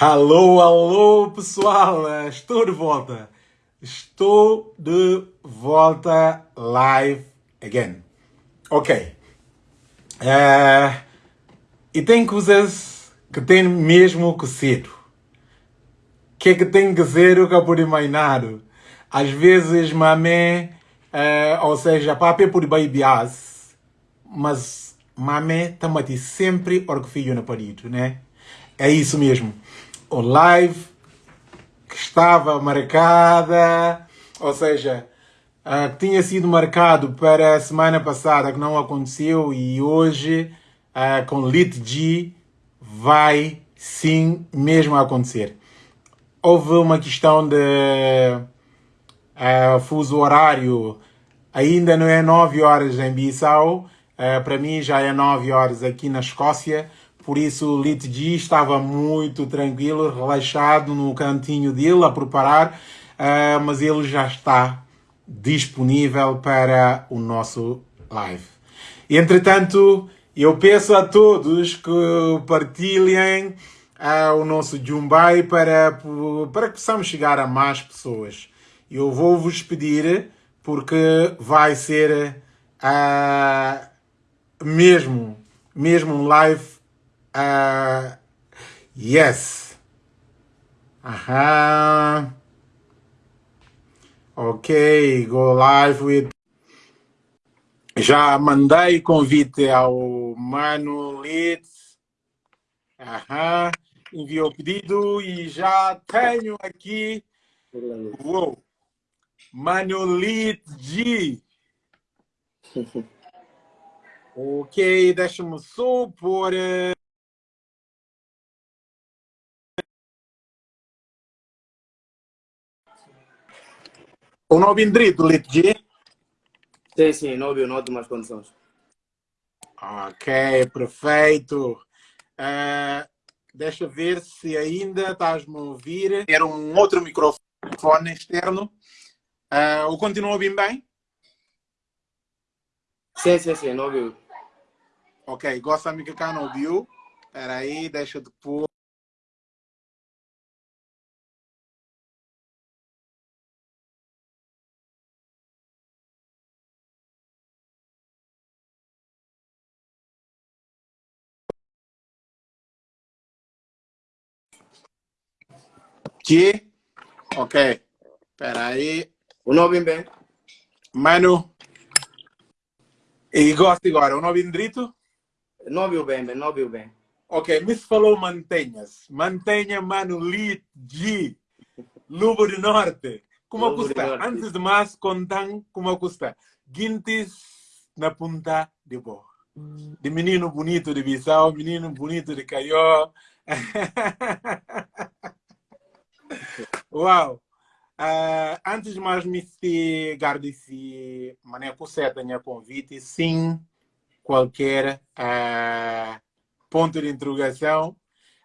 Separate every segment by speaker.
Speaker 1: Alô, alô, pessoal! Estou de volta. Estou de volta live again. Ok. Uh, e tem coisas que tem mesmo que ser. Que é que tem que ser o que eu? Às vezes, mamé, uh, ou seja, papi por baibias, mas mamé também sempre orgulho no parido, né? É isso mesmo o live que estava marcada, ou seja, uh, que tinha sido marcado para a semana passada, que não aconteceu, e hoje, uh, com Lit G, vai sim mesmo acontecer. Houve uma questão de uh, fuso horário, ainda não é 9 horas em Bissau, para mim já é 9 horas aqui na Escócia, por isso o Lit G estava muito tranquilo, relaxado no cantinho dele a preparar, uh, mas ele já está disponível para o nosso live. Entretanto, eu peço a todos que partilhem uh, o nosso Jumbai para, para que possamos chegar a mais pessoas. Eu vou vos pedir, porque vai ser uh, mesmo, mesmo um live Uh, yes. Aha. Ok, go live with. Já mandei convite ao Mano Leeds. Aham. Enviou o pedido e já tenho aqui. Uou. Mano Leeds G. ok, deixa-me só pôr. O não indrito, Litgi?
Speaker 2: Sim, sim, não ouviu, não ótimas condições.
Speaker 1: Ok, perfeito. Uh, deixa ver se ainda estás-me a ouvir. Era um outro microfone externo. Uh, o continua a ouvir bem?
Speaker 2: Sim, sim, sim, não ouviu.
Speaker 1: Ok, gosta de que cá não ouviu? Espera aí, deixa depois. Que? Ok. Espera aí.
Speaker 2: O nome bem?
Speaker 1: Mano. E gosta agora? O nome direito?
Speaker 2: Não viu bem, não viu bem.
Speaker 1: Ok, me falou mantenhas. Mantenha, mano, Lit, G, Lubo do Norte. Como Lubo custa? Antes de mais, contam como custa. Guintes na punta de bo. De menino bonito de Bissau, menino bonito de Caió. Uau! Uh, antes de mais me agradecer, mané, por ser tinha convite, sim, qualquer uh, ponto de interrogação,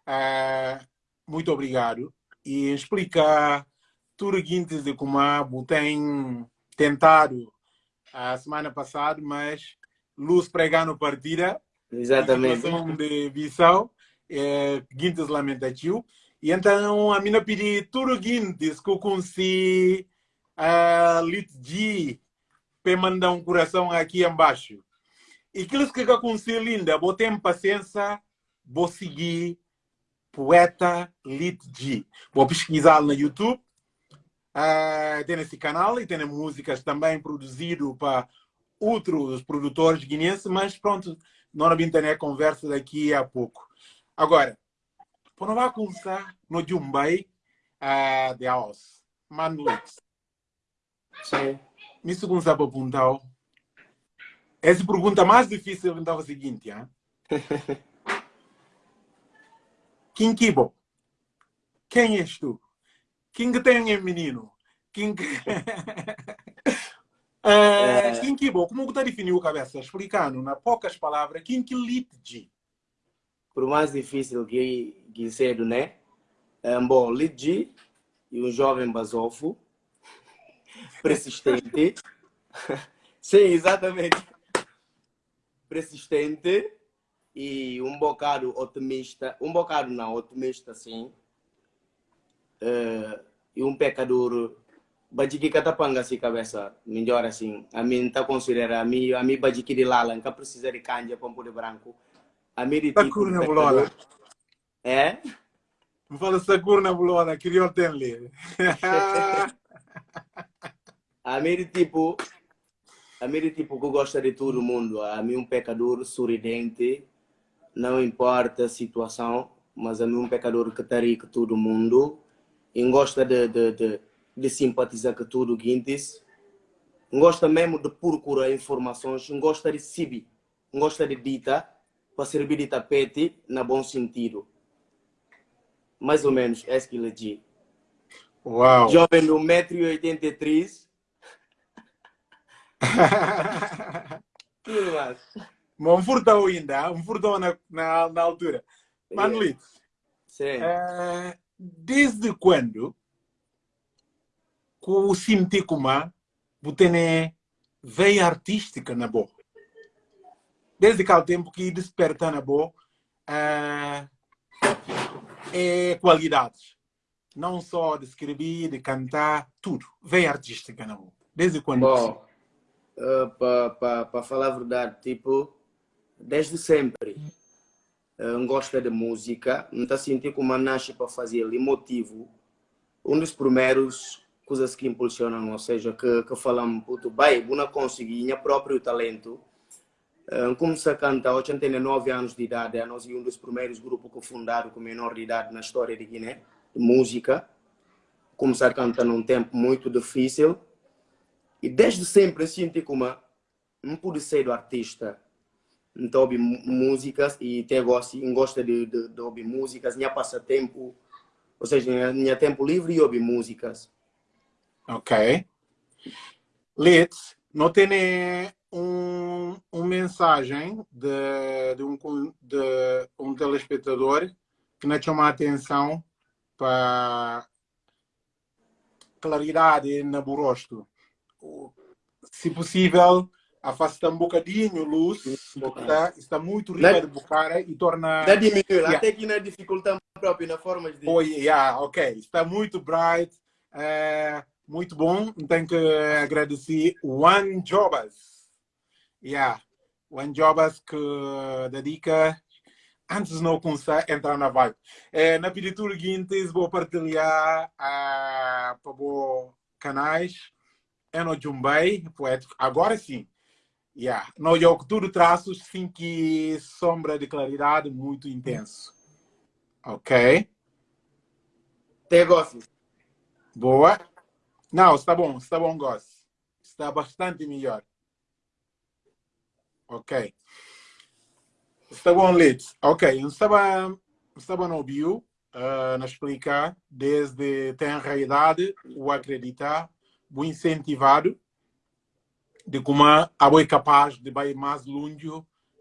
Speaker 1: uh, muito obrigado. E explicar tudo o seguinte de como tem tentado a semana passada, mas luz pregando partida,
Speaker 2: Exatamente.
Speaker 1: de Bissau, é, Guintes lamentativo. E então a mina pedi tudo guintes que eu consegui a litgi para mandar um coração aqui embaixo. E aquilo que eu consegui linda, vou ter paciência, vou seguir poeta litgi. Vou pesquisar no YouTube. Uh, tem esse canal e tem músicas também produzido para outros produtores guineenses, mas pronto, não internet conversa daqui a pouco. Agora, vai começar no Jumbai uh, de Aos, Manlux.
Speaker 2: Sim.
Speaker 1: Me segundo para apontar. Essa pergunta mais difícil então é a seguinte, hein? Quem kibo? Quem és tu? Quem que tem um menino? Quem que... uh, é... Quem kibo? Como você definiu a cabeça? Explicando, na poucas palavras, quem que?
Speaker 2: Por mais difícil que Guicedo, né? Um bom Lidji e um jovem basofo, persistente. Sim, exatamente. Persistente e um bocado otimista, um bocado não, otimista sim, uh, e um pecador bajiki kata panga si cabeça melhor assim a mim tá considera a mim a mim bajiki de lala nunca precisa de canja para poder branco a mim de
Speaker 1: tipo na bulola
Speaker 2: é?
Speaker 1: Me fala sakur na bulola queria ter ali
Speaker 2: a de tipo tipo que gosta de todo mundo. A mim um pecador sorridente não importa a situação mas a mim um pecador que tá rico todo mundo. E gosta de, de, de de simpatizar com tudo Guintes, gosta mesmo de procurar informações, gosta de subir, gosta de dita para servir de tapete na bom sentido. Mais ou menos, é isso que ele diz.
Speaker 1: Uau!
Speaker 2: Jovem do 1,83m. Tudo mais.
Speaker 1: Um furtão ainda, um furtão na, na, na altura. Manolito,
Speaker 2: Sim.
Speaker 1: é, desde quando ku simti kuma butene veia artística na bo. Desde aquele tempo que desperta na bo uh, é qualidades. Não só de escrever, de cantar, tudo. Veia artística na bo. Desde quando?
Speaker 2: Bom, uh, para pa, pa falar a verdade, tipo, desde sempre. Uh, gosta de música, não está sentindo como nasce para fazer ali motivo. Um dos primeiros coisas que impulsionam, ou seja, que, que falamos, puto, bem, não consegui, minha próprio talento. Comecei a cantar aos 89 anos de idade, nós um dos primeiros grupos que fundaram com menor de idade na história de Guiné, de música. Comecei a cantar num tempo muito difícil. E desde sempre senti como não pude ser do artista. Então, ouvi músicas e até gosto, gosto de, de, de ouvir músicas, minha passatempo, ou seja, minha tempo livre e ouvir músicas.
Speaker 1: Ok. Litz, não tem um, um mensagem de, de, um, de um telespectador que não chama a atenção para claridade no rosto. Se possível, afasta um bocadinho a luz, está, está muito rica de bocara e torna...
Speaker 2: Dá diminuir, yeah. até que na dificuldade própria, na forma de...
Speaker 1: Oh, yeah, ok. Está muito bright. Uh, muito bom. Tenho que agradecer One Jobas. Yeah, One Jobas que dedica antes não começar a entrar na vibe. É, na pintura seguinte, vou partilhar uh, para os canais. É no Jumbei, poético. Agora sim. Yeah. No jogo tudo traços, sim que sombra de claridade muito intenso. Ok?
Speaker 2: Te gosto.
Speaker 1: Boa. Não, está bom, está bom, Goss. Está bastante melhor. Ok. Está bom, Leeds. Ok, estava, estava no bio, uh, na explicar, desde tem realidade, o acreditar, o incentivado, de como a é capaz de ir mais longe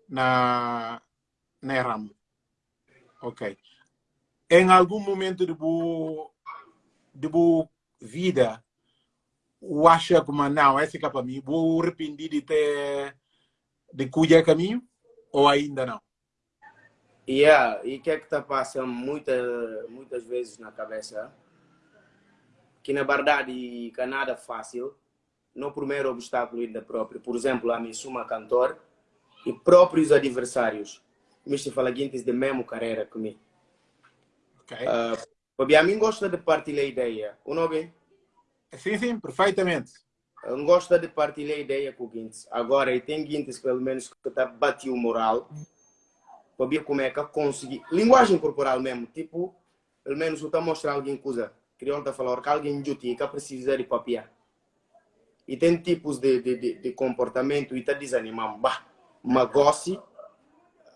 Speaker 1: na, na ramo. Ok. Em algum momento de boa, de boa vida, o acha como não, esse é para mim, vou arrepender de ter de cuidar caminho ou ainda não?
Speaker 2: Yeah, e o que é que está passando muita, muitas vezes na cabeça? Que na verdade que é nada fácil, no primeiro obstáculo ainda próprio. Por exemplo, a mim sou uma cantor e próprios adversários me falam de mesmo carreira comigo.
Speaker 1: Ok.
Speaker 2: Uh, a mim gosta de partilhar ideia. O nome?
Speaker 1: Sim, sim, perfeitamente.
Speaker 2: Eu gosto de partilhar ideia com o Guintes. Agora, e tem Guintes, pelo menos, que está batendo o moral. Para ver como é que conseguir. Linguagem corporal mesmo. Tipo, pelo menos, eu estou mostrando alguém coisa. Crioulo está falando que alguém juti que precisa de papel. E tem tipos de, de, de, de comportamento e está desanimando. Bah, mas gosto.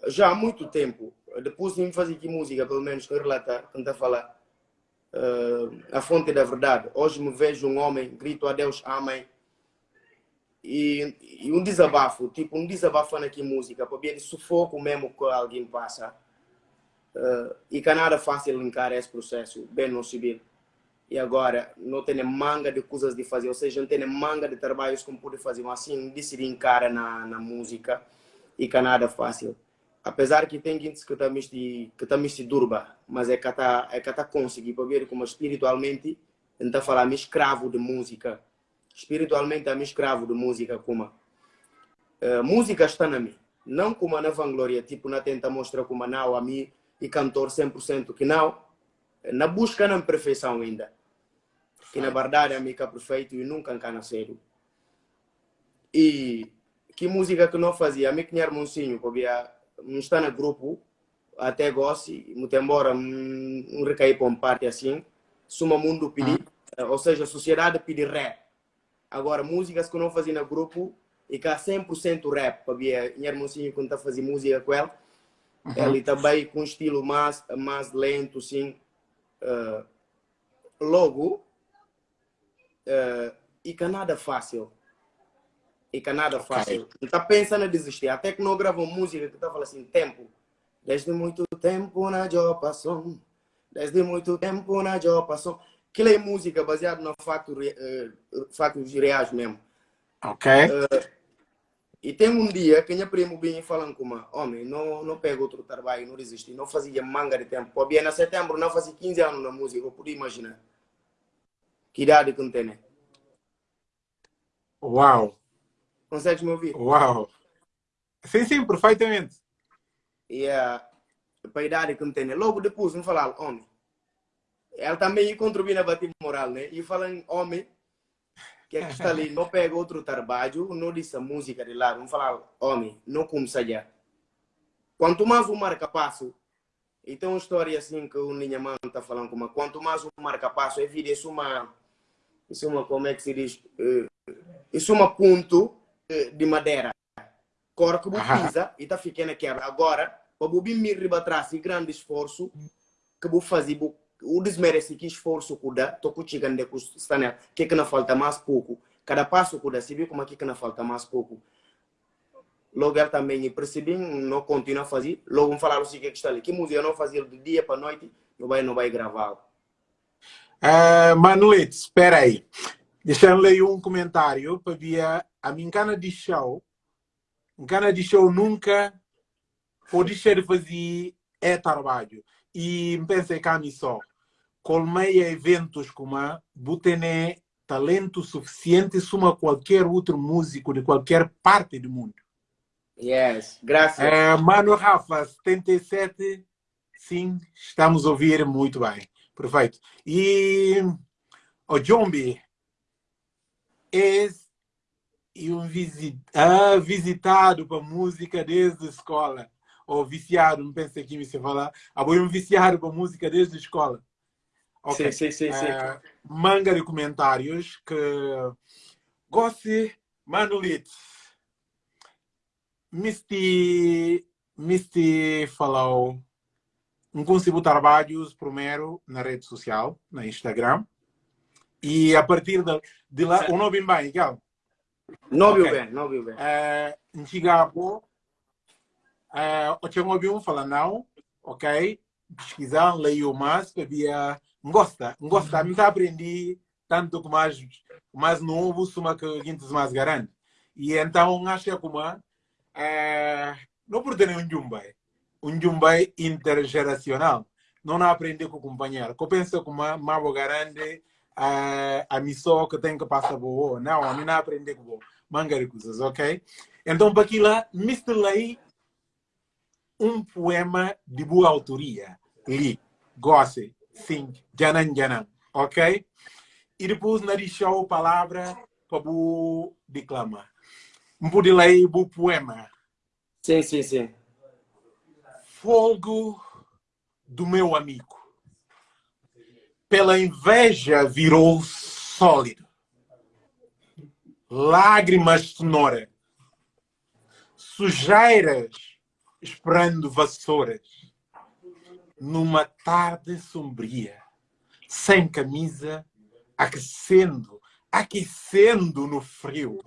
Speaker 2: Já há muito tempo. Depois de fazer aqui música, pelo menos, que relatar, tentar falar uh, a fonte da verdade. Hoje me vejo um homem, grito a Deus, amém. E, e um desabafo, tipo um desabafo aqui música, para ver sufoco mesmo que alguém passa. Uh, e que é nada fácil encarar esse processo, bem no civil. E agora, não tem manga de coisas de fazer, ou seja, não tem manga de trabalhos como pode fazer, mas assim, decidir encarar na, na música e que é nada fácil. apesar que tem gente que está misti que tá durba mas é que está é que tá conseguir para ver como espiritualmente está falar me escravo de música espiritualmente é me escravo de música como uh, música está na mim não como na vanglória tipo na tenta mostrar como não a mim e cantor 100% que não na busca na perfeição ainda que na verdade a mim é perfeito e nunca cana cedo e que música que não fazia a mim que tinha monsinho porque não está no grupo, até gosto, muito embora não recair para uma parte assim, suma mundo pedir, ah. ou seja, a sociedade pedir rap. Agora, músicas que eu não fazia no grupo, e cá 100% rap, ver, minha irmãozinha quando está fazendo música com ela, uhum. ele também com um estilo mais, mais lento, assim, uh, logo, uh, e que nada fácil e que nada fácil. Okay. Não está pensando em desistir. Até que não gravou música que está falando assim, tempo. Desde muito tempo na Jopação. Desde muito tempo na Jopação. Aquilo é música baseada no fato, uh, fatos reais mesmo.
Speaker 1: Ok.
Speaker 2: Uh, e tem um dia que minha primo vinha falando com uma homem, não, não pega outro trabalho, não resiste, não fazia manga de tempo. Pô, em setembro, não fazia 15 anos na música, eu podia imaginar. Que idade que não tem, né?
Speaker 1: Uau!
Speaker 2: Consegues me ouvir?
Speaker 1: Uau! Sim, sim, perfeitamente.
Speaker 2: E uh, para a idade que me tem, logo depois me falaram, homem. Ela também contribui na bater moral, né? E falando, homem, que é que está ali, não pega outro trabalho, não disse a música de lá, vamos falar, homem, não começa já. Quanto mais o marca passo, e tem uma história assim que o Ninha Man está falando, como, quanto mais o marca passo, é vida, isso é uma, isso é uma, como é que se diz, uh, isso é uma ponto de madeira. Cor que pisa e tá ficando quebra. Agora, para o me riba atrás e grande esforço que vou fazer, o desmerece que esforço dá, tô chegando de custanel, que que não falta mais pouco. Cada passo dá, se viu como é que não falta mais pouco. Logo também percebi, não continua a fazer. Logo falaram assim que está ali, que música não fazia de dia para noite, não vai, não vai gravar.
Speaker 1: Uh, Manuete, espera aí. Deixa eu ler um comentário para ver a minha cana de show. Cana de show nunca pode de fazer é trabalho. E pensei que a só. Colmeia eventos como a Butene talento suficiente suma qualquer outro músico de qualquer parte do mundo.
Speaker 2: Yes, graças.
Speaker 1: É, Mano Rafa, 77, sim, estamos a ouvir muito bem. Perfeito. E o Jombi, e um visit, ah, visitado para música desde a escola. Ou viciado, não pensei que me se falar. Ah, um viciado para música desde a escola.
Speaker 2: Okay. Sim, sim, sim, sim.
Speaker 1: Uh, manga de comentários que goste Manolito. Misty, Misty falou um consigo trabalhos primeiro na rede social, na Instagram. E a partir de, de lá, o nome bem, igual.
Speaker 2: Não viu bem, não viu bem.
Speaker 1: É, em é, eu tinha ouvido um falar não, ok? Pesquisar, leio mais, havia... Gosta, gosta. Me aprendi tanto com mais, mais novo, suma que gente mais grande. E então, acho que como é, não por ter um jumbai, um jumbai intergeracional. Não aprendi com o companheiro. Eu penso como uma grande a, a missão que tem que passar boa. Não, a mim não aprender com manga coisas, ok? Então, para aquilo, misturei um poema de boa autoria. Li, goste, sim, janan janan, ok? E depois, na deixou a palavra para o declamar. Um pude ler o poema.
Speaker 2: Sim, sim, sim.
Speaker 1: Fogo do meu amigo pela inveja virou sólido. Lágrimas sonora. Sujeiras esperando vassouras. Numa tarde sombria, sem camisa, aquecendo, aquecendo no frio.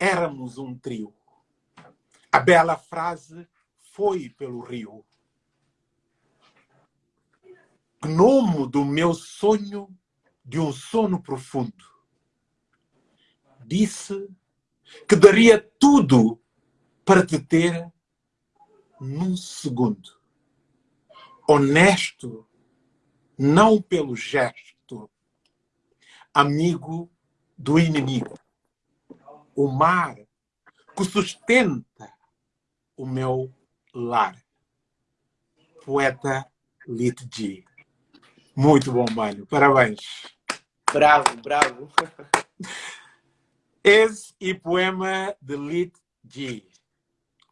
Speaker 1: Éramos um trio. A bela frase foi pelo rio gnomo do meu sonho de um sono profundo. Disse que daria tudo para te ter num segundo. Honesto, não pelo gesto. Amigo do inimigo. O mar que sustenta o meu lar. Poeta Lit G. Muito bom, mano. Parabéns.
Speaker 2: Bravo, bravo.
Speaker 1: Esse e poema de Lit G.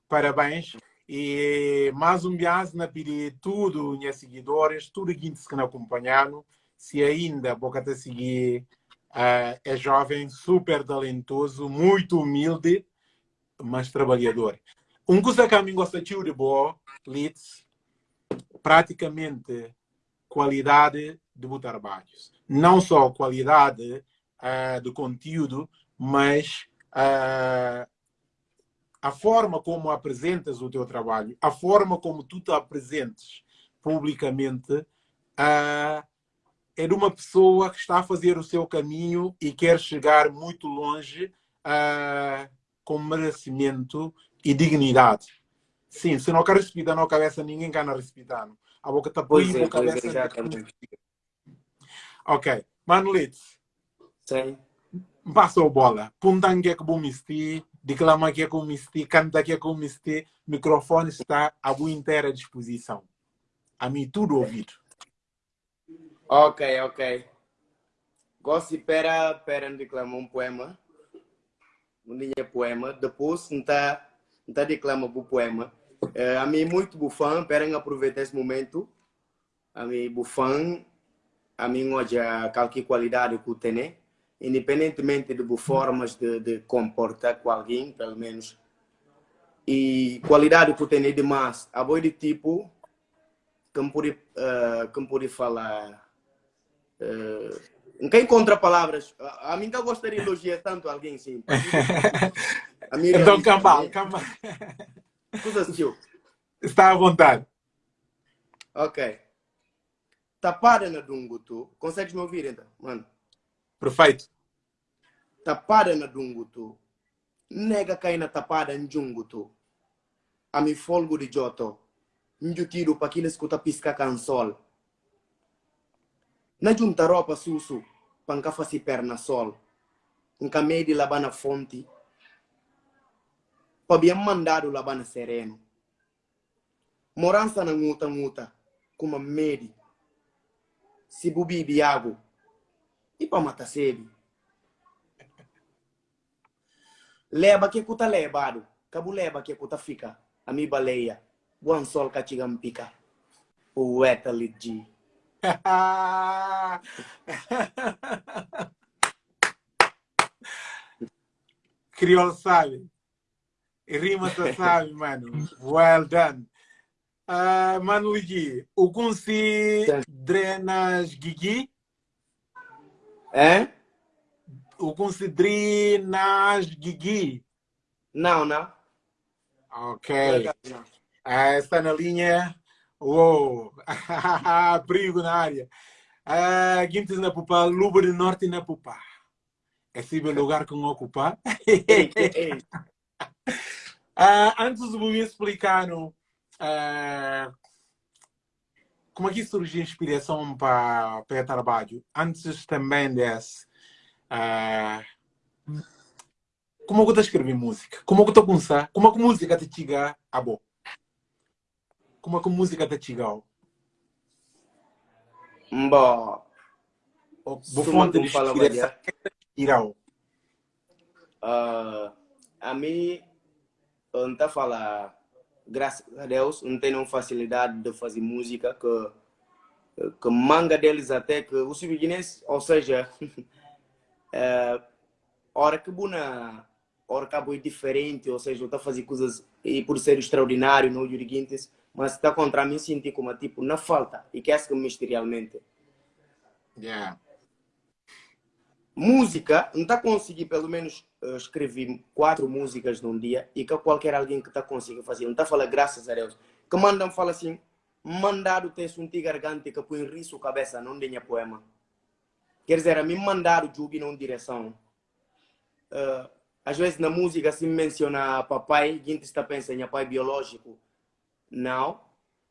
Speaker 1: Parabéns. E mais um vez na pedir tudo, minhas seguidores, tudo que nos acompanharam. Se ainda boca a seguir, uh, é jovem, super talentoso, muito humilde, mas trabalhador. Um coisa que a mim gosta de boa, Litz, praticamente qualidade de trabalhos. Não só qualidade uh, do conteúdo, mas uh, a forma como apresentas o teu trabalho, a forma como tu te apresentes publicamente, uh, é de uma pessoa que está a fazer o seu caminho e quer chegar muito longe uh, com merecimento e dignidade. Sim, se não quer respeitar na cabeça, ninguém quer respeitar. A boca está por
Speaker 2: Pois é,
Speaker 1: a
Speaker 2: é,
Speaker 1: cabeça. ok. Manolitz,
Speaker 2: Sim.
Speaker 1: passou bola. Puntangue que bumisti, declama que bumisti, canta que bumisti, microfone está à boa inteira disposição. A mim tudo ouvido.
Speaker 2: Ok, ok. Gosto de pera, pera declamar um poema. Um dia poema. Depois, não está não declama o poema. Eh, a mim muito bufão, pera aproveitar esse momento. A mim bufão, a mim hoje a qualquer qualidade que tem, né? Independentemente de formas de, de comportar com alguém, pelo menos. E qualidade que tem demais, a boa de tipo, como pode, uh, pode falar, uh, quem encontra palavras, a, a mim eu gostaria de elogiar tanto alguém, sim. A
Speaker 1: Então, calma, calma.
Speaker 2: Coisa tio.
Speaker 1: Está à vontade.
Speaker 2: Ok. Tapada na Dungutu. Consegues me ouvir então, mano?
Speaker 1: Perfeito.
Speaker 2: Tapada na Dungutu. Nega cai na tapada em Jungutu. A mi folgo de Joto. Njutido para aqueles que tá pisca cansol. Na junta roupa susu. Panca faci perna sol. Nca medi labana fonte. Pabia mandado labana sereno. Morança na nguta nguta. Kuma medi. Se bubi biago. Para matar sede. Leba que kuta lebado. Kabu leba que kuta fica. A mi baleia. Buan sol kachigam pica. Poeta ligi.
Speaker 1: Crioulo sabe. Rima sabe, mano. Well done. Uh, mano Luigi, o consi drenas gigi?
Speaker 2: É?
Speaker 1: O consi drenas gigi?
Speaker 2: Não, não.
Speaker 1: Ok. Ah, está na linha. Uou! Perigo na área. Ah, Guintes na Pupa, Luba do Norte na Pupa. Esse é o lugar que eu ocupar. Ah, antes de me explicar ah, como é que surgiu a inspiração para para o trabalho, antes também desse, ah, como é que eu escrevi música? Como é que estou pensando? Como é que a música te chega a boa? Como é que a música te chega?
Speaker 2: Mbo.
Speaker 1: Boa fonte de
Speaker 2: tu
Speaker 1: inspiração. Irau.
Speaker 2: Uh, a mim, não tá falar, graças a Deus, não tenho facilidade de fazer música que, que manga deles até que os guinenses, ou seja, é, hora que buna, hora que é diferente, ou seja, eu tá fazer coisas e por ser extraordinário, não juriguintes, mas está contra mim sentir como tipo na falta e que é que misterialmente.
Speaker 1: Yeah.
Speaker 2: música, não está conseguindo pelo menos uh, escrever quatro músicas num dia e que qualquer alguém que está conseguindo fazer, não está falando graças a Deus, que mandam fala assim, mandado texto um garganta que põe riso cabeça, não tenha poema. Quer dizer, a mim mandaram jubi numa direção. Uh, às vezes na música se menciona papai, gente está pensando em pai biológico. não,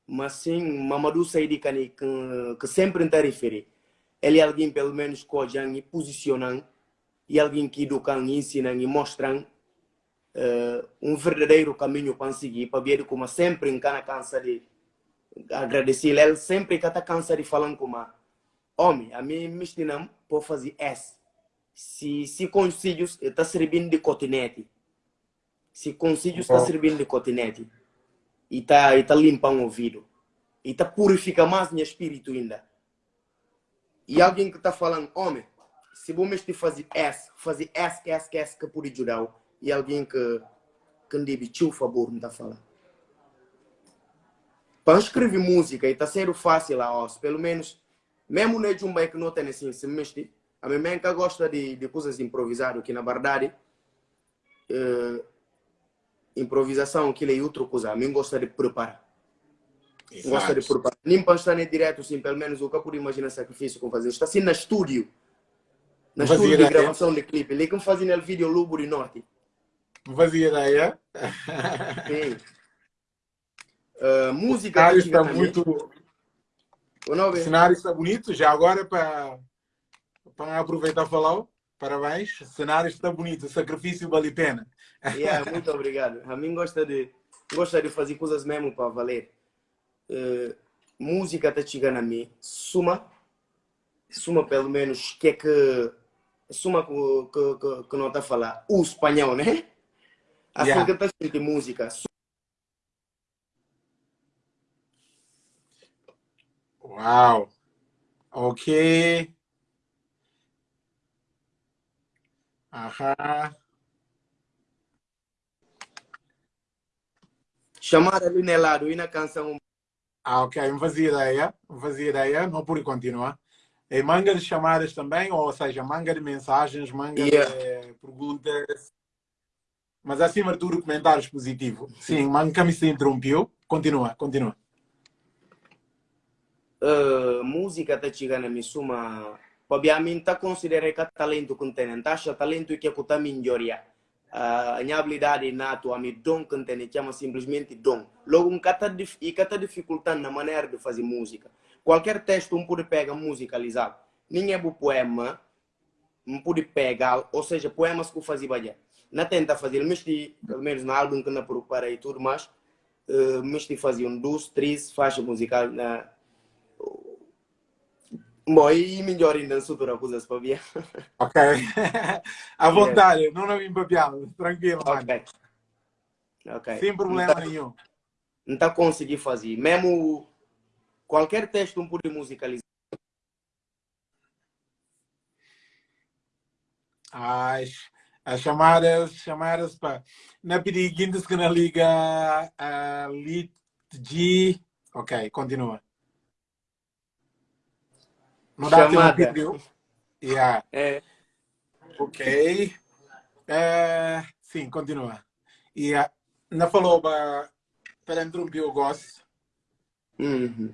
Speaker 2: mas sim Mamadou Saidi que, que sempre está refere. Ele é alguém pelo menos que e posiciona e alguém que educa, ensina e mostra uh, um verdadeiro caminho para seguir, para ver como sempre em cada cansa de agradecer. Ele sempre que está cansa de falar com uma homem, a mim me ensinam para fazer S. Se, se consigo, está servindo de cotinete. Se consigo, está servindo de cotinete. E está e tá limpando o ouvido. E está purificando mais meu espírito ainda. E alguém que está falando, homem, se vamos fazer S, fazer S, S, S, que pode ajudar e alguém que que deve te favor não está falando. Para escrever música e está sendo fácil lá, pelo menos, mesmo no de um que não tem assim, se mexe, a minha mãe que gosta de, de coisas improvisadas, que na verdade, uh, improvisação, que é outra coisa, a mim gosta de preparar. Exato. Gosta de preparar. Nem para estar direto, assim, pelo menos o que eu pude imaginar sacrifício com fazer. Está assim na estúdio, na estúdio de gravação de clipe, ele que fazia no vídeo Lobo de Norte.
Speaker 1: Não fazia ideia.
Speaker 2: Sim. Uh, música.
Speaker 1: O cenário está muito. O cenário está bonito. Já agora, para, para aproveitar e falar, parabéns. O cenário está bonito. O sacrifício vale a pena.
Speaker 2: Yeah, muito obrigado. A mim gosta de, gosta de fazer coisas mesmo para valer. Uh, música está chegando a mim. Suma. Suma, pelo menos, que é que. Suma que, que, que, que não está a falar o espanhol, né? Assim yeah. que está de música.
Speaker 1: Uau! Ok. Aham.
Speaker 2: Chamar ali no lado e na canção.
Speaker 1: Ah, ok. Não fazia ideia. Ideia. Não pude continuar. E manga de chamadas também, ou seja, manga de mensagens, manga yeah. de perguntas. Mas acima de tudo, comentários positivos. Sim, Mancami se interrompeu. Continua, continua.
Speaker 2: Uh, música está chegando a mim, suma. Obviamente, está considerando que talento que tem. Taxa talento que é que está melhoria. Uh, a minha habilidade nato, a minha dom que tem, chama simplesmente dom. Logo, um cata e cata dificultando na maneira de fazer música. Qualquer texto um pode pegar musicalizado. Ninguém é poema, não pode pegar, ou seja, poemas que eu fazia na tenta fazer, mesti, pelo menos no álbum que na prepara e tudo mais, uh, mesti fazia um duas, três faixas musicais na... Bom, e melhor ainda na sutura coisas para ver.
Speaker 1: Ok. à vontade, yeah. não me papiado, tranquilo,
Speaker 2: Ok.
Speaker 1: Sem problema não tá, nenhum.
Speaker 2: Não está conseguir fazer. Mesmo qualquer texto um pode musicalizar.
Speaker 1: Ai, as chamadas, chamadas para na pediguintes que na liga a lit G. Ok, continua.
Speaker 2: Não dá Chamada.
Speaker 1: Yeah.
Speaker 2: É.
Speaker 1: Ok. É, sim, continua. E uh, na falou para interromper o gosto.
Speaker 2: Uhum.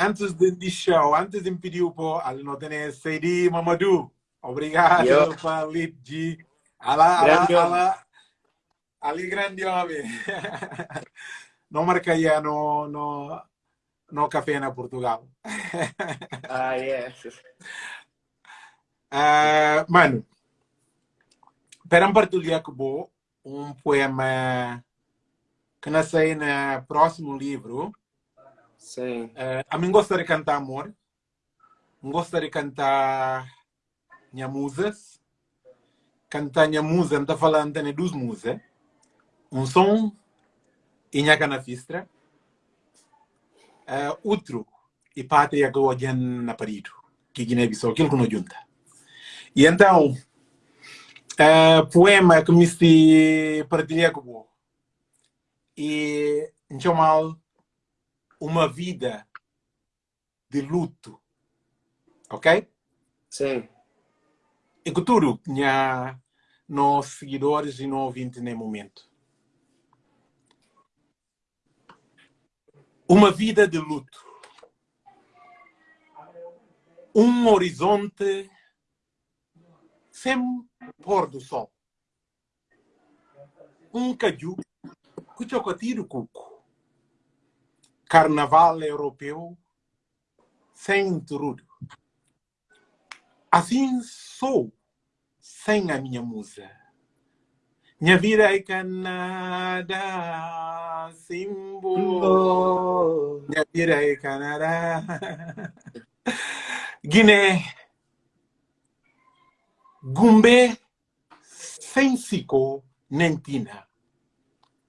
Speaker 1: Antes de, de show, antes de me pedir para não ter Seidi Mamadou. Obrigado, Yo. Felipe Alá, grande alá, alá. Ali grande homem. não marcaria no, no, no café na Portugal.
Speaker 2: ah, yes.
Speaker 1: Uh, mano, para partilhar com um poema que nasceu no próximo livro.
Speaker 2: Sim.
Speaker 1: Uh, a mim gostaria de cantar amor. Gostaria de cantar minha musas. Cantar minha musa, não está falando de duas musas. Um som e minha cana fistra. Uh, outro, e pátria que eu na parido. Que Guiné-Bissau, aquilo que não junta. E então, uh, poema que me se partilha com. E, mal uma vida de luto. Ok?
Speaker 2: Sim
Speaker 1: e futuro tinha nos seguidores e no ouvintes no momento. Uma vida de luto. Um horizonte sem pôr do sol. Um caju que choca tiro cuco. Carnaval europeu sem intrudo. Assim sou sem a minha musa. Minha vida é Canadá, Simbo. Minha vida é Canadá. Guiné. Gumbe, sem sico, nem tina.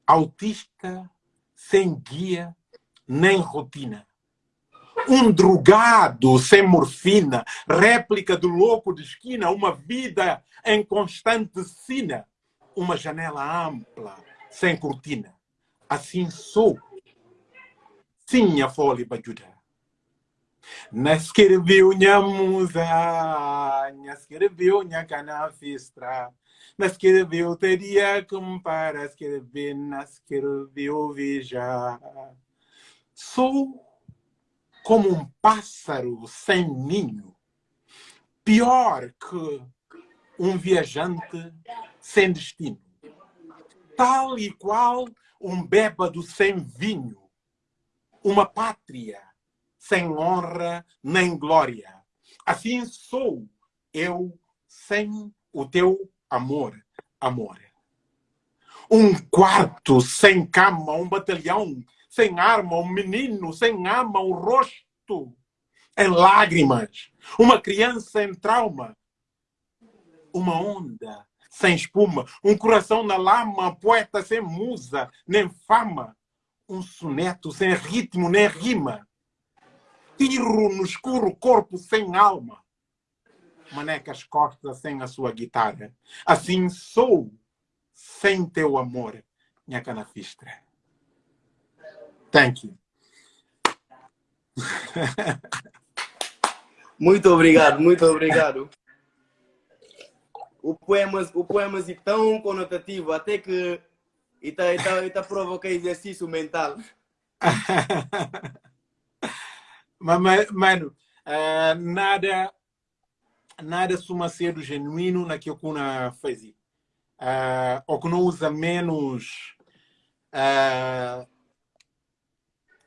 Speaker 1: Autista, sem guia, nem rotina. Um drogado sem morfina, réplica do louco de esquina, uma vida em constante sina, uma janela ampla, sem cortina. Assim sou. Sim, a folha bajuda. Nascreveu minha musa, nascreveu minha canafistra, nascreveu teria como para escrever, nascreveu veja. Sou como um pássaro sem ninho, pior que um viajante sem destino, tal e qual um bêbado sem vinho, uma pátria sem honra nem glória. Assim sou eu sem o teu amor, amor. Um quarto sem cama, um batalhão sem arma, um menino sem ama, um rosto em lágrimas, uma criança em trauma, uma onda sem espuma, um coração na lama, poeta sem musa, nem fama, um soneto sem ritmo nem rima, tiro no escuro corpo sem alma, manecas costas sem a sua guitarra. Assim sou sem teu amor, minha canafistra. Thank you.
Speaker 2: Muito obrigado, muito obrigado. O poema, o poema é tão conotativo, até que está está está provoca exercício mental.
Speaker 1: Mano, uh, nada, nada suma ser genuíno naquilo que una faz. Uh, ou que não usa menos uh,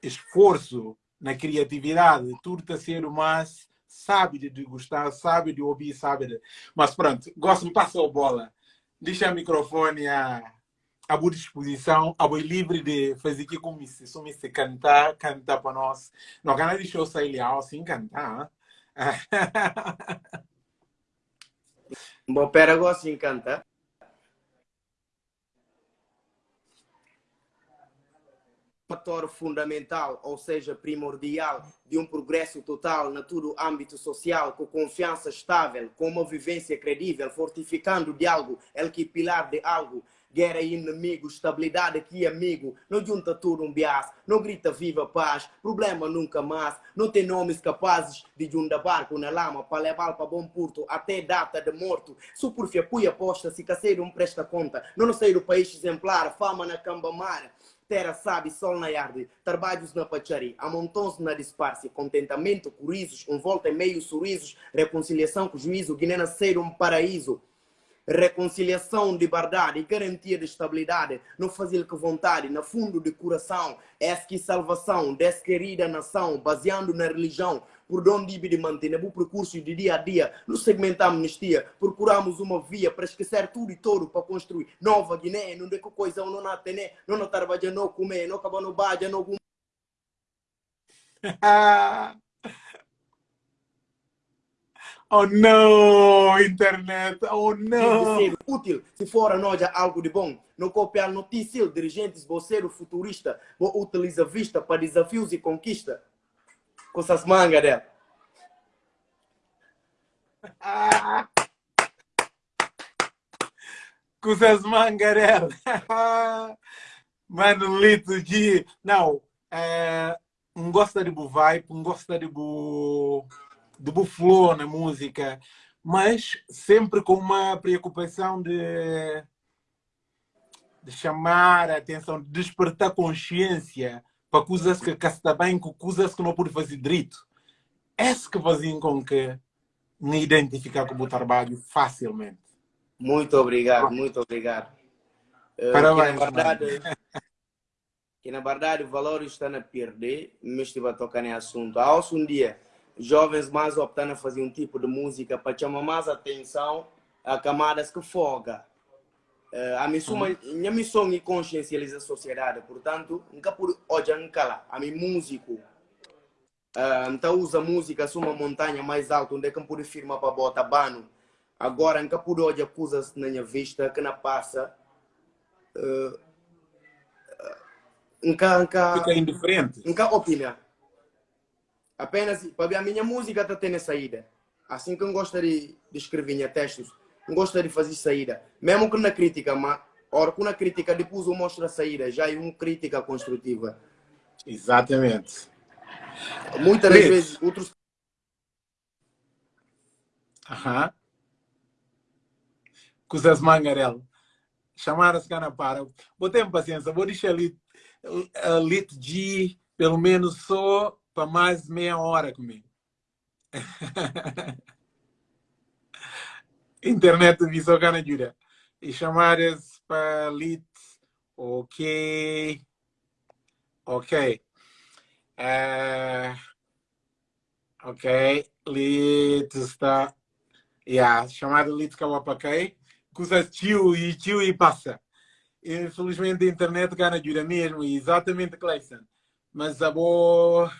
Speaker 1: esforço na criatividade, tudo está a ser mais sabe de degustar, sabe de ouvir, sabe de... Mas pronto, gosto, me passa a bola. Deixa o microfone a, a boa disposição, a boa livre de fazer aqui como se só me cantar, cantar para nós. Não canal de show sair assim cantar.
Speaker 2: Bom, pera, gosto de cantar. Fator fundamental, ou seja, primordial, de um progresso total na todo o âmbito social, com confiança estável, com uma vivência credível, fortificando o diálogo, el que pilar de algo, guerra e inimigo, estabilidade aqui amigo, não junta tudo um bias, não grita viva paz, problema nunca mais, não tem nomes capazes de juntar barco na lama para levar para bom porto até data de morto, supurfia puia posta, se caseiro não presta conta, não sei do país exemplar, fama na cambamara, terra sabe, sol na yarde, trabalhos na pachari, amontões na disparce, contentamento com um volta em meio sorrisos, reconciliação com juízo, Guiné nascer um paraíso, reconciliação de verdade e garantia de estabilidade, não fazer que vontade, no fundo de coração, é que salvação, desquerida nação, baseando na religião, por onde de manter o percurso de dia a dia, no segmento amnistia, procuramos uma via para esquecer tudo e todo para construir nova Guiné, não de que coisa não na tene, não na tarbaja não comer, não acaba no baja, não
Speaker 1: Oh não, internet, oh não.
Speaker 2: Ser útil, se for a nós algo de bom. Não copiar notícia, dirigentes, você futurista, vou utilizar vista para desafios e conquista com essas mangas dela.
Speaker 1: com essas mangas dela. Mano, Lito de... Não, é, não gosta de bu vibe, não gosta de bu, de bu flow na música, mas sempre com uma preocupação de, de chamar a atenção, de despertar consciência para coisas que, que está bem, com coisas que não pode fazer direito. Esse que fazem com que me identificar com o trabalho facilmente.
Speaker 2: Muito obrigado, muito obrigado.
Speaker 1: Parabéns.
Speaker 2: Uh, verdade, que na verdade o valor está a perder, mas estive a tocar nesse assunto. Há um dia, jovens mais optando a fazer um tipo de música para chamar mais atenção a camadas que foga. Uh, a missão, minha missão é consciencializar a sociedade, portanto, nunca por hoje a mim músico, então usa música uma montanha mais alta, onde é que eu pude firmar para botar bano. Agora, nunca por hoje acusas na minha vista que não passa. Uh, nunca, nunca,
Speaker 1: Fica indiferente.
Speaker 2: Nunca opina. Apenas, para a minha música está tendo saída. Assim que eu gosto de, escrever minha textos, gosta de fazer saída. Mesmo que na crítica, mas ora, na crítica depois eu mostro a saída, já é uma crítica construtiva.
Speaker 1: Exatamente.
Speaker 2: Muitas das vezes outros.
Speaker 1: Aham. Coisas mangarelo. Chamar as cana para. Vou ter paciência, vou deixar ali a lit G pelo menos só para mais meia hora comigo. internet visou gana ajuda. E chamadas para lead, ok, ok. Uh, ok, lead está, yeah, chamada lead kawapakai, custa tio e tio e passa. Infelizmente a internet gana ajuda mesmo, exatamente Clayson. Mas a boa,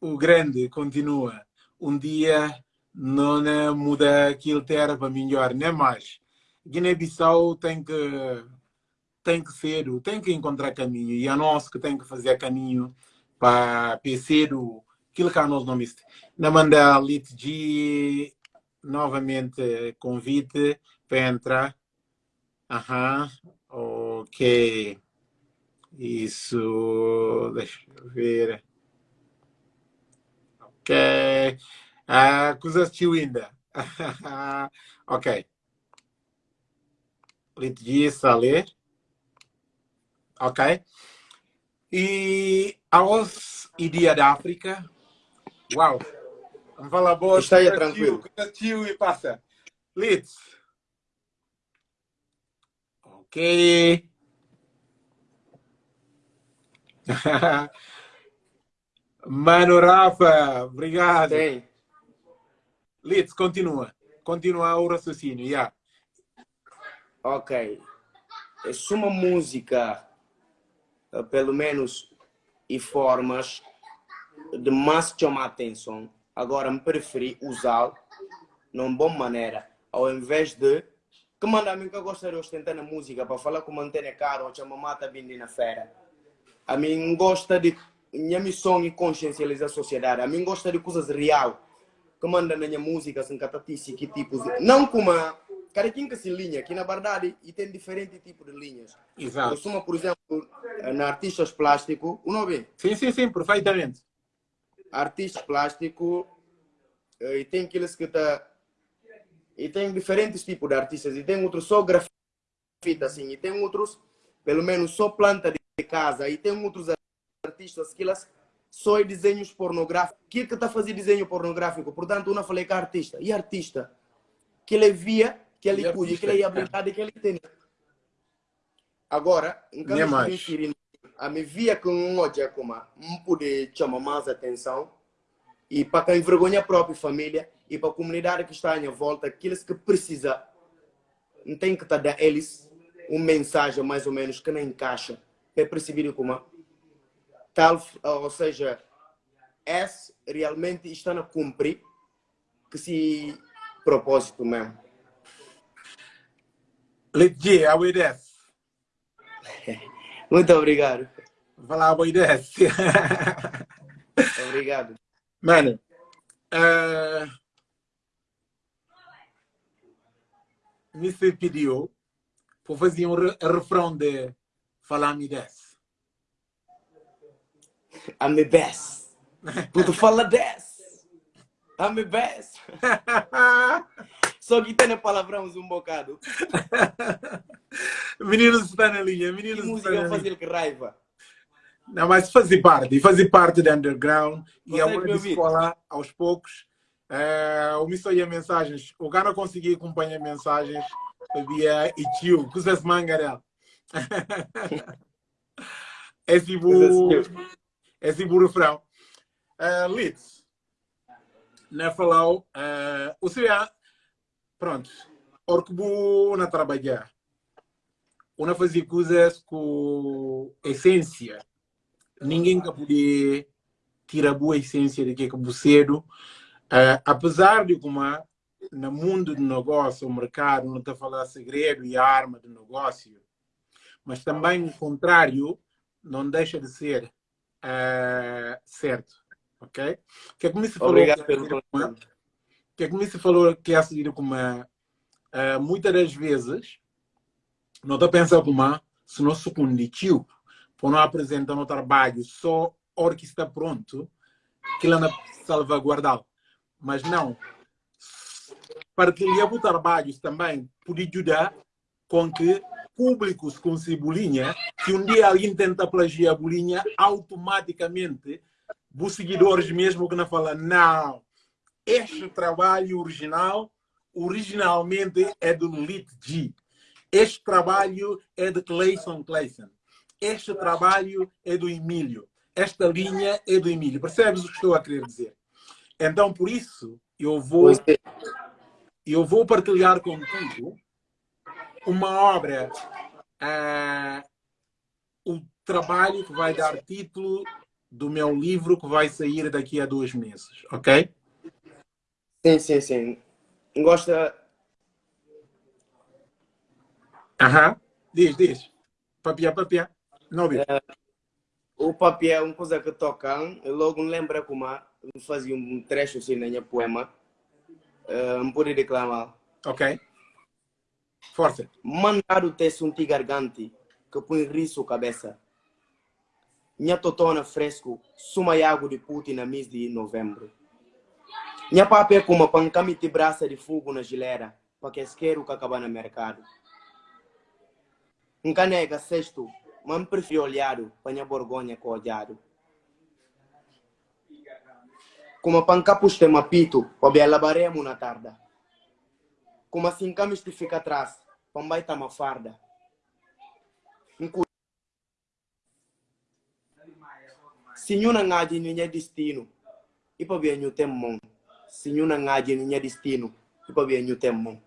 Speaker 1: o grande continua. Um dia não muda aquilo que era para melhor, nem mais. Guiné-Bissau tem que tem que ser, tem que encontrar caminho e é nós que tem que fazer caminho para ser aquilo que nós não viste. Na manda de novamente convite para entrar. Aham, ok. Isso, deixa eu ver. Ok. Uh, cosa assistiu ainda? ok. Litigista a ler. Ok. E aos Idia da África. Uau! Vamos falar boa.
Speaker 2: Está aí tranquilo.
Speaker 1: Assistiu e passa. Litz. Ok. Mano Rafa, obrigado.
Speaker 2: Tem.
Speaker 1: Litz, continua. Continua o raciocínio, yeah.
Speaker 2: Ok. É uma música, eh, pelo menos, e formas de mais chamar atenção. Agora, me preferi usá-lo numa boa maneira, ao invés de que manda a mim que eu gostaria de ostentar na música para falar com mantém caro ou chama mata vindo na feira. A mim gosta de minha missão e consciencializar a sociedade. A mim gosta de coisas real que manda na minha música, sem catatice, que tipos de... Não como a... Cada quem que se linha, que na verdade e tem diferente tipo de linhas.
Speaker 1: Exato.
Speaker 2: Eu sou, por exemplo, na artistas plástico, o nome?
Speaker 1: Sim, sim, sim, perfeitamente.
Speaker 2: Artista plástico, e tem aqueles que tá... E tem diferentes tipos de artistas, e tem outros só grafite, assim, e tem outros, pelo menos, só planta de casa, e tem outros artistas que elas só desenhos pornográficos. Que que está a fazer desenho pornográfico? Portanto, eu falei que é artista. E artista? Que ele via, que ele cuide, que ele ia brincar, que ele tem. Agora, em caso de a me via com um olho como não pude chamar mais atenção e para quem envergonha a própria família e para a comunidade que está à minha volta, aqueles que precisa, não tem que estar dar eles uma mensagem mais ou menos que não encaixa para perceber como tal, ou seja, S realmente está a cumprir que se propósito mesmo.
Speaker 1: Legit, a.
Speaker 2: Muito obrigado.
Speaker 1: Lá, obedece.
Speaker 2: obrigado.
Speaker 1: Mano, uh, me pediu para fazer um refrão de Falar-me desse.
Speaker 2: I'm the best. Puto fala 10. I'm the best. Só que tem palavrões um bocado.
Speaker 1: Meninos está na linha. Meninos
Speaker 2: que música fazer que raiva.
Speaker 1: Não, mas fazer parte, fazer parte do underground e a hora de escola aos poucos. É, o missão e mensagens. O cara conseguia acompanhar mensagens via e tio, coisas mangarel. É tipo. É tipo o refrão. Uh, Litz, na falou, uh, o CBA, pronto, vou na trabalhar, uma fazer coisas com essência, ninguém que poder tirar boa essência de que é cedo, uh, apesar de como no mundo do negócio, o mercado não está a falar segredo e arma do negócio, mas também o contrário não deixa de ser uh, certo, ok? Que é que me se falou
Speaker 2: Obrigado
Speaker 1: que
Speaker 2: pelo
Speaker 1: uma, que é me se falou que é a seguir como uh, muitas das vezes não está pensando como se não se conditiu por não apresentar no trabalho só hora que está pronto que ela salvaguardar mas não. Partilhar o trabalho também pode ajudar com que públicos com Cebolinha, se um dia alguém tenta plagiar a bolinha, automaticamente os seguidores mesmo que não falam, não, este trabalho original, originalmente é do Lit G. Este trabalho é de Clayson Clayson. Este trabalho é do Emílio. Esta linha é do Emílio. Percebes o que estou a querer dizer? Então, por isso, eu vou, eu vou partilhar contigo uma obra, uh, o trabalho que vai dar título do meu livro que vai sair daqui a dois meses, ok?
Speaker 2: Sim, sim, sim. Gosta.
Speaker 1: Aham. Diz, diz. Papia, papia. Não vi.
Speaker 2: É, o papel é uma coisa que tocam. Eu logo me lembro como fazia um trecho assim na minha poema. Uh, me pude declamar.
Speaker 1: Ok. Força.
Speaker 2: Mandar o texto um gargante que põe riso cabeça. Minha totona fresco, suma água de puti na mês de novembro. Minha papel com uma pancame de braça de fogo na gilera, para que esquero que acaba no mercado. Um canega sexto, mas prefiro olhado, para minha borgonha com olhado. Como pancapus tem mapito, para ver labaremo na tarde. Como assim camis te fica atrás, pambai tá uma farda. Sinyuna ngaji ninya destino, ipa bia nyu temmon. Sinyuna ngaji ninya destino, ipa bia nyu temmon.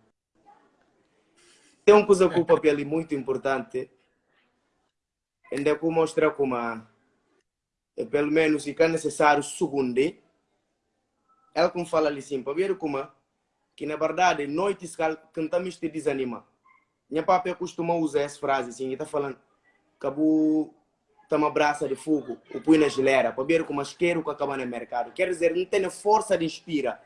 Speaker 2: Tem uma coisa com o papel muito importante, ainda que mostrar como é, pelo menos se é necessário segundo, ela como fala ali sim, para ver como que na verdade noites cantamos te desanima. Minha papai costuma usar essa frase assim, está falando cabo tá uma braça de fogo, o põe na geleira, para ver como quero que acaba no mercado. Quer dizer, não tem força de inspira.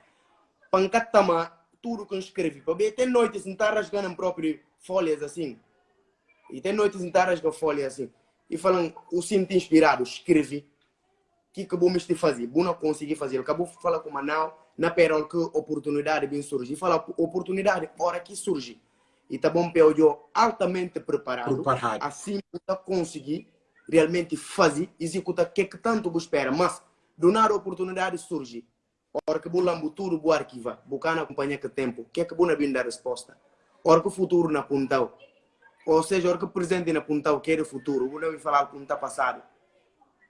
Speaker 2: Pancatama tudo que escreve. Para ver, tem noites não rasgando próprias folhas assim. E tem noites não está rasgando folhas assim. E falam, o sinto inspirado, escreve. O que vou me fazer? Vou não conseguir fazer. Acabou falar com o Manau na perol que oportunidade bem surge. E fala oportunidade, hora que surge. E tá bom eu altamente preparado, preparado. assim para conseguir realmente fazer, executar o que, que tanto você espera. Mas, do nada a oportunidade surge. Hora que bulambu tudo o arquiva, buscar na companhia que tempo, o que é que vou vir dar resposta? Hora que o futuro na puntal. Ou seja, hora que o presente na puntal quer o futuro, vou não falar que está passado.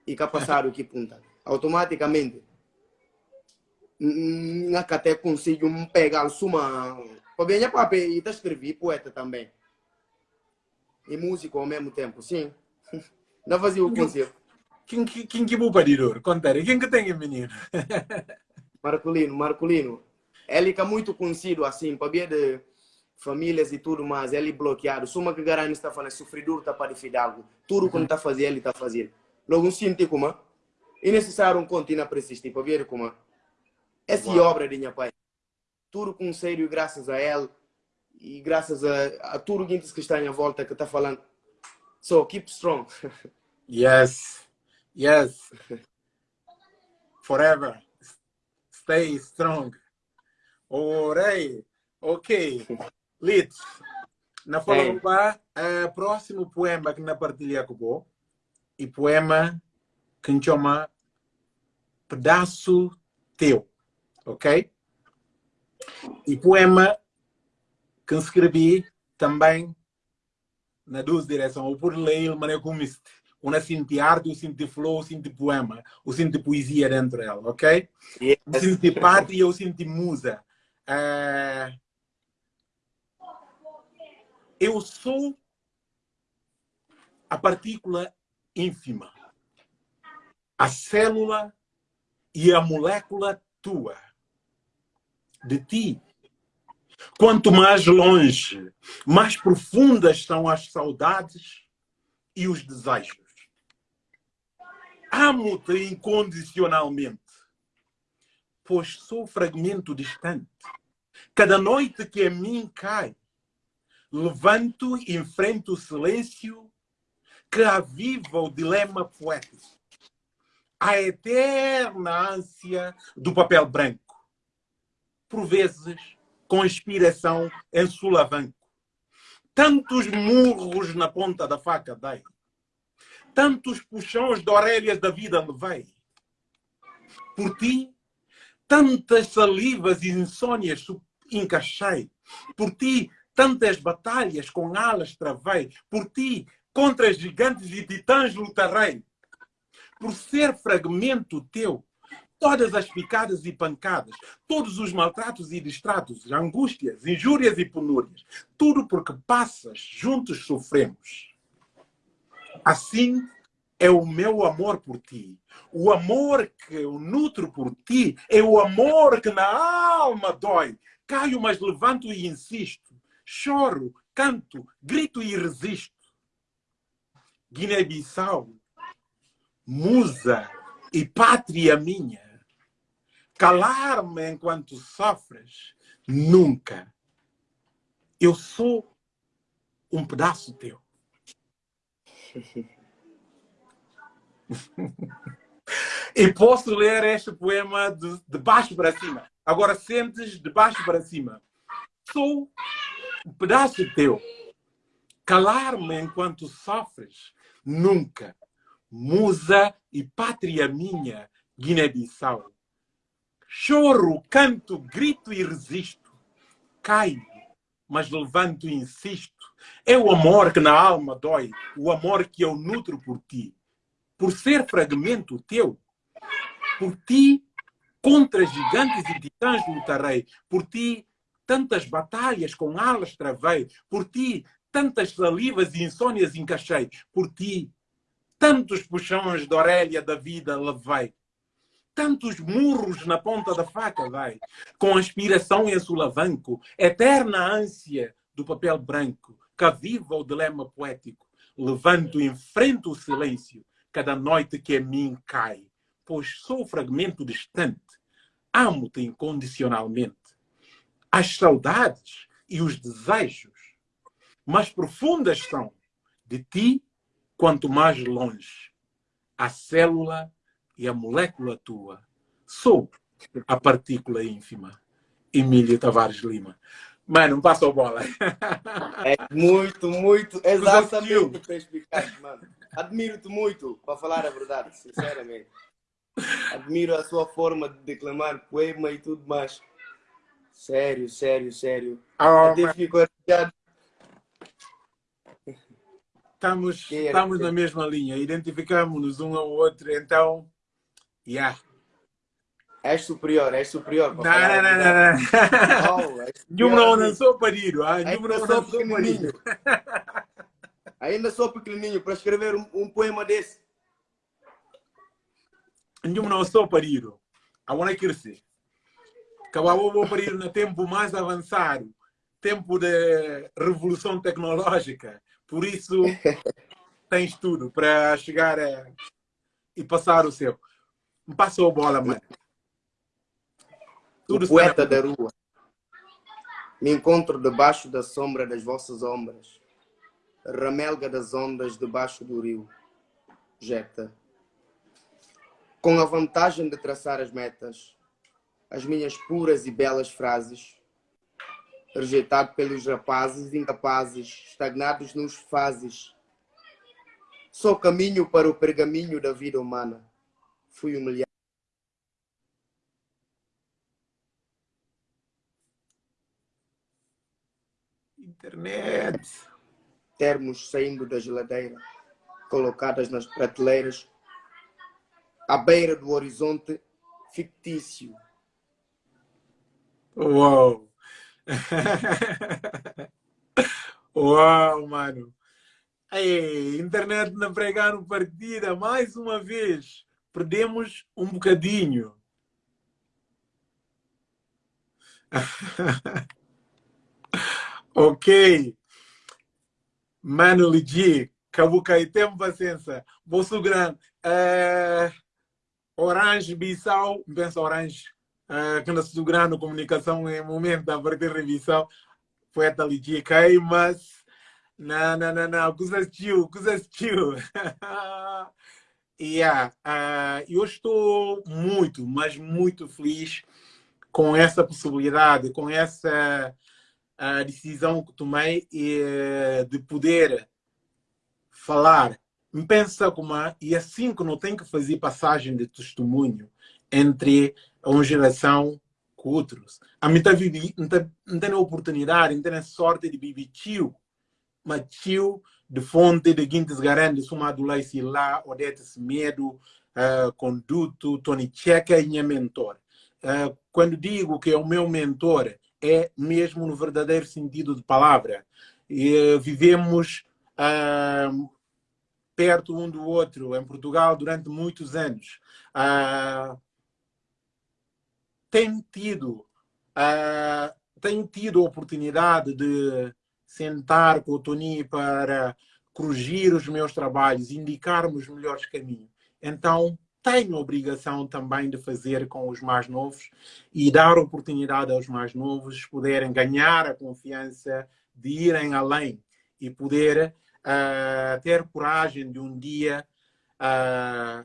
Speaker 2: E que passado que punta. Automaticamente, até consigo pegar suma para bem papel e escrever poeta também e músico ao mesmo tempo sim não fazia o conselho
Speaker 1: quem quem quem que para dizer contar quem que tem menino
Speaker 2: Marcolino Marcolino. Ele é muito conhecido assim para bem de famílias e tudo mais ele bloqueado. Suma que garante está falando sofredor está para fidalgo tudo quando está fazendo ele está fazendo. Logo um sinto como é necessário continuar a persistir para ver como essa é obra de minha pai. Tudo com sério, graças a ele e graças a, a tudo que está em volta que está falando. So, keep strong.
Speaker 1: yes, yes. Forever. Stay strong. Orei. Ok. Lit. Na fala é o próximo poema que na partilha com o e poema que chama Pedaço Teu ok? E poema que escrevi também na duas direções, ou por ler, mas como Onde sinto arte, eu sinto flow, eu sinto poema, eu sinto poesia dentro dela, ok?
Speaker 2: Yes.
Speaker 1: Eu sinto pátria, eu sinto musa. Uh, eu sou a partícula ínfima, a célula e a molécula tua, de ti. Quanto mais longe, mais profundas são as saudades e os desejos. Amo-te incondicionalmente, pois sou fragmento distante. Cada noite que a mim cai, levanto e enfrento o silêncio que aviva o dilema poético. A eterna ânsia do papel branco. Por vezes, com inspiração em sulavanco. Tantos murros na ponta da faca dei tantos puxões de orelhas da vida levei. Por ti, tantas salivas e insônias encaixei. Por ti, tantas batalhas com alas travei. Por ti, contra gigantes e titãs lutarei. Por ser fragmento teu, todas as picadas e pancadas, todos os maltratos e distratos, angústias, injúrias e penúrias, tudo porque passas, juntos sofremos. Assim é o meu amor por ti. O amor que eu nutro por ti é o amor que na alma dói. Caio, mas levanto e insisto. Choro, canto, grito e resisto. Guiné-Bissau, musa e pátria minha. Calar-me enquanto sofres, nunca. Eu sou um pedaço teu. e posso ler este poema de, de baixo para cima. Agora sentes de baixo para cima. Sou um pedaço teu. Calar-me enquanto sofres, nunca. Musa e pátria minha, Guiné-Bissau. Choro, canto, grito e resisto. Caio, mas levanto e insisto. É o amor que na alma dói, o amor que eu nutro por ti por ser fragmento teu. Por ti, contra gigantes e titãs lutarei. Por ti, tantas batalhas com alas travei. Por ti, tantas salivas e insônias encaixei. Por ti, tantos puxões de orelha da vida levei. Tantos murros na ponta da faca vai, com aspiração em sulavanco, eterna ânsia do papel branco, que aviva o dilema poético. Levanto e enfrento o silêncio, cada noite que a mim cai, pois sou fragmento distante. Amo-te incondicionalmente. As saudades e os desejos mais profundas são de ti, quanto mais longe. A célula e a molécula tua. Sou a partícula ínfima. Emílio Tavares Lima. Mano, passou bola.
Speaker 2: É muito, muito, exatamente explicaste, mano. Admiro-te muito, para falar a verdade, sinceramente. Admiro a sua forma de declamar poema e tudo mais. Sério, sério, sério.
Speaker 1: Oh, Até fico arrepiado. Estamos, estamos na mesma linha, identificamos-nos um ao outro, então, yeah.
Speaker 2: És superior, és superior.
Speaker 1: Não, não, não, não, não. Nenhum não lançou parido, ah? Não lançou parido.
Speaker 2: Ainda sou pequenininho para escrever um, um poema desse.
Speaker 1: Nenhum não sou parido. I want to crescer. Acabou vou parir no tempo mais avançado, tempo de revolução tecnológica. Por isso, tens tudo para chegar a... e passar o seu. Me passou a bola, mano.
Speaker 2: Tudo o poeta da rua. Me encontro debaixo da sombra das vossas ombras ramelga das ondas debaixo do rio, jeta. Com a vantagem de traçar as metas, as minhas puras e belas frases, rejeitado pelos rapazes incapazes, estagnados nos fases. Sou caminho para o pergaminho da vida humana. Fui humilhado.
Speaker 1: Internet
Speaker 2: termos saindo da geladeira, colocadas nas prateleiras à beira do horizonte fictício.
Speaker 1: Uau! Uau, mano! Ei, internet na pregando partida, mais uma vez. Perdemos um bocadinho. ok. Mano Ligi, Cabucai, tem paciência. Bolso grande. Uh, orange, Bissau, pensa Orange. Uh, que na grande comunicação em momento da partir de Bissau. Poeta Ligi, cai, mas. Não, não, não, não. Coisa assistiu, coisa assistiu. yeah, uh, eu estou muito, mas muito feliz com essa possibilidade, com essa uh, decisão que tomei uh, de poder falar, pensa como e assim que não tem que fazer passagem de testemunho entre uma geração com outros. A mim não tem a oportunidade, não tem a sorte de viver tio, mas tio de fonte de Guintes Garandes, uma do lá, Odete Medo, uh, Conduto, Tony Checa e minha mentor. Uh, quando digo que é o meu mentor, é mesmo no verdadeiro sentido de palavra. Uh, vivemos uh, perto um do outro em Portugal durante muitos anos. tenho tido tenho tido a oportunidade de sentar com o Tony para corrigir os meus trabalhos, indicar-me os melhores caminhos. Então, tenho a obrigação também de fazer com os mais novos e dar oportunidade aos mais novos poderem ganhar a confiança de irem além e poder uh, ter coragem de um dia uh,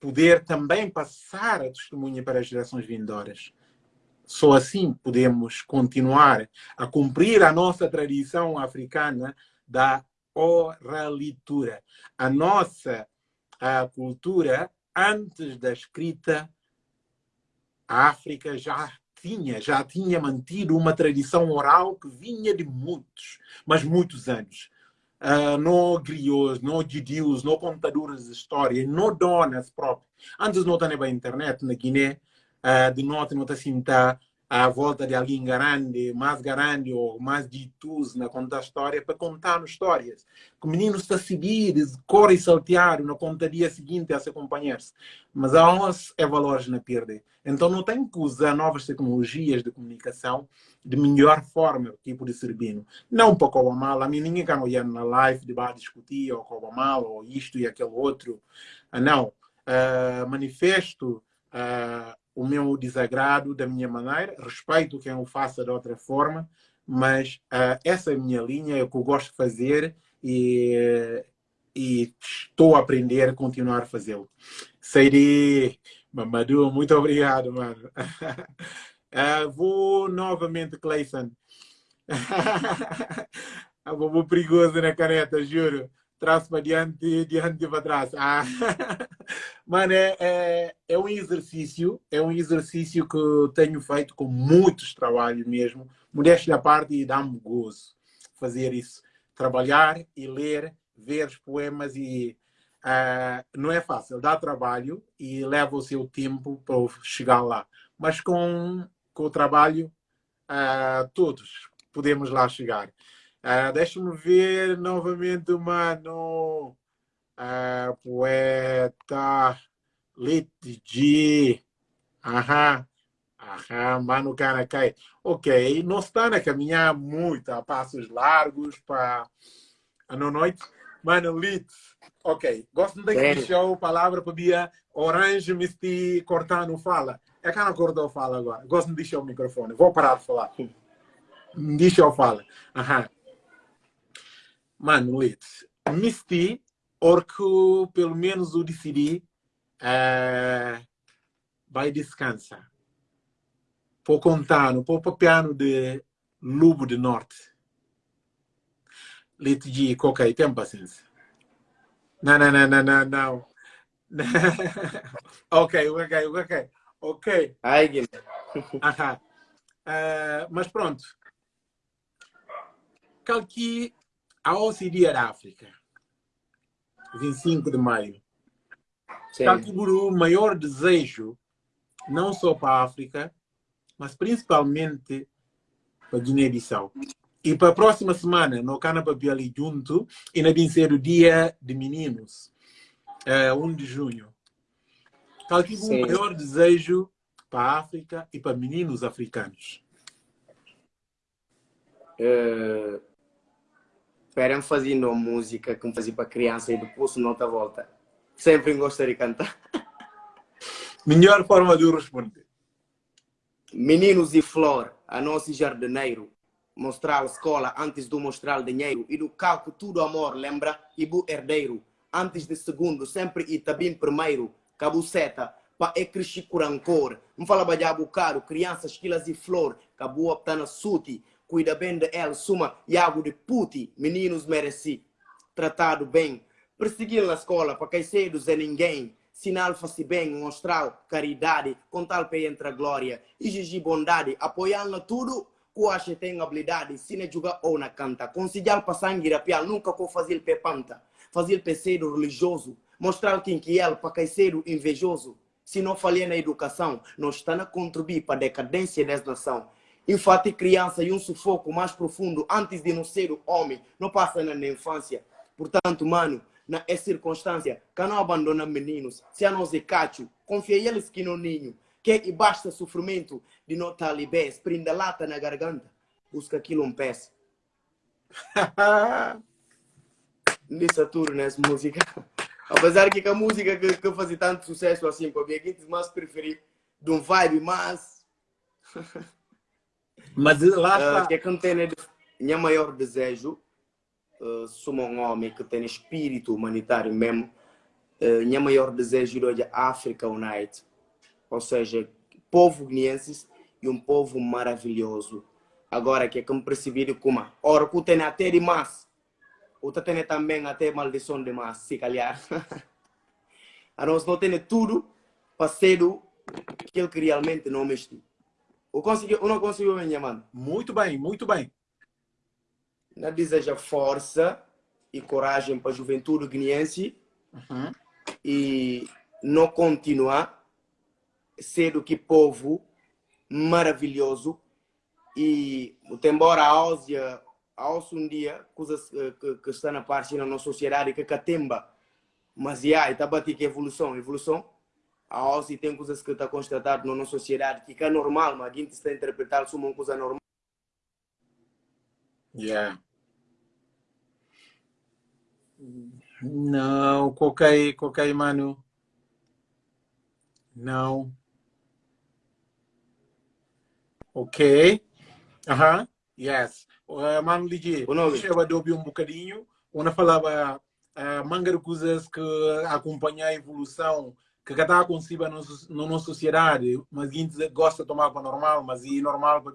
Speaker 1: poder também passar a testemunha para as gerações vindouras. Só assim podemos continuar a cumprir a nossa tradição africana da oralitura. A nossa a cultura antes da escrita, a África já tinha, já tinha mantido uma tradição oral que vinha de muitos, mas muitos anos. Uh, no griots, no didios, no contadores de história, no donas próprias. Antes não tinha a internet na Guiné, uh, de norte não tinha à volta de alguém grande, mais grande ou mais ditus na contar história para contar histórias. Que menino está a seguir, corre e saltear na conta dia seguinte a se acompanhar-se. Mas a nós é valores na perda. Então não tem que usar novas tecnologias de comunicação de melhor forma, tipo de servino. Não para o mal, a mim ninguém quer olhar na live de bar discutir ou o mal ou isto e aquele outro. Ah, não. Uh, manifesto uh, o meu desagrado da minha maneira, respeito quem o faça de outra forma, mas uh, essa é a minha linha, é o que eu gosto de fazer e, e estou a aprender a continuar a fazê-lo. Seiri, Mamadou, muito obrigado, mano. Uh, vou novamente, Clayson. vou perigoso na caneta, juro trás para diante, diante para trás. Ah. Mano, é, é, é, um exercício, é um exercício que tenho feito com muitos trabalhos mesmo. Modéstia à parte e dá-me gozo fazer isso. Trabalhar e ler, ver os poemas e uh, não é fácil, dá trabalho e leva o seu tempo para chegar lá. Mas com, com o trabalho, uh, todos podemos lá chegar. Uh, Deixa-me ver novamente mano. Uh, poeta. Litigi. Aham. Aham, mano cai. Ok, não está a caminhar muito a passos largos para a noite. Mano, Lit. Ok, gosto de deixar a palavra para Bia Orange Misty cortando fala. É que não cortou fala agora. Gosto de deixar o microfone. Vou parar de falar. Deixa eu falar. Aham. Mano, Leite, Misty, porque pelo menos o decidi, uh, vai descansar. Por contar, no piano de Lubo do Norte. Leite de ok, tem paciência. Não, não, não, não, não, não. ok, ok, ok. Ok.
Speaker 2: Ai, Guilherme.
Speaker 1: Uh, mas pronto. Calqui a OCDE da África. 25 de maio. Calquiburu, o maior desejo, não só para a África, mas principalmente para Guiné-Bissau. E para a próxima semana, no Canapapi ali junto, e na ser o dia de meninos, é, 1 de junho. Calquibu, o maior desejo para a África e para meninos africanos.
Speaker 2: Uh, Esperam fazendo música que fazia para criança e depois não tá volta. Sempre gostaria de cantar.
Speaker 1: Melhor forma de responder.
Speaker 2: Meninos e flor, a nosso jardineiro. Mostrar a escola antes de mostrar dinheiro. E do calco tudo amor, lembra? Ibu herdeiro. Antes de segundo, sempre e também primeiro. Cabuceta, pa é crescer com rancor. Não fala bajabo caro, crianças, quilas e flor. Cabu optando suti cuida bem de ela, suma Iago de puti, meninos mereci, tratado bem, perseguir na escola para quem cedo é ninguém, sinal faz bem, mostrar caridade, contar para entre a glória, exigir bondade, apoiando tudo, que acha tem habilidade, se não jogar ou na canta, conseguir para sangue rapial, nunca com fazer pepanta, fazer cedo religioso, mostrar quem que é para quem cedo invejoso, se não falhar na educação, não está a contribuir para a decadência das infante criança e um sufoco mais profundo antes de não ser o homem, não passa na infância. Portanto, mano, na é circunstância, que não abandona meninos, se a nós é cacho, confia eles que no ninho, que e basta sofrimento de não talibés, prenda lata na garganta, busca aquilo um pés. Disse tudo nessa música. Apesar que a música que, que fazia tanto sucesso assim, para mim, mais preferi de um vibe mais...
Speaker 1: Mas lá ah, está.
Speaker 2: Uh, que é que tem minha maior desejo, uh, sou um homem que tem espírito humanitário mesmo, uh, minha maior desejo é a África Unite. Ou seja, povo guineense e um povo maravilhoso. Agora, que é que me percebi como, ora, que tem até demais, o tem também até maldição demais, se calhar. a nós não tem tudo para ser aquilo que realmente não mexe. O, conseguiu, o não conseguiu, minha mano?
Speaker 1: Muito bem, muito bem.
Speaker 2: Na deseja força e coragem para a juventude guineense uhum. e não continuar sendo que povo maravilhoso e embora a Áusia aos um dia coisas que, que está na parte na nossa sociedade que catemba mas já está batendo que evolução evolução a OSI tem coisas que está constatado na nossa sociedade que é normal, mas a gente está a interpretar como uma coisa normal.
Speaker 1: Yeah. Não, qualquer, qualquer mano. Não. Ok. Aham. Uh -huh. Yes. Uh, mano, Ligi, eu de ouvir um bocadinho. Onde falava uh, manga de coisas que acompanhar a evolução que está acontecendo na nossa sociedade, mas gosta de tomar para normal, mas é normal para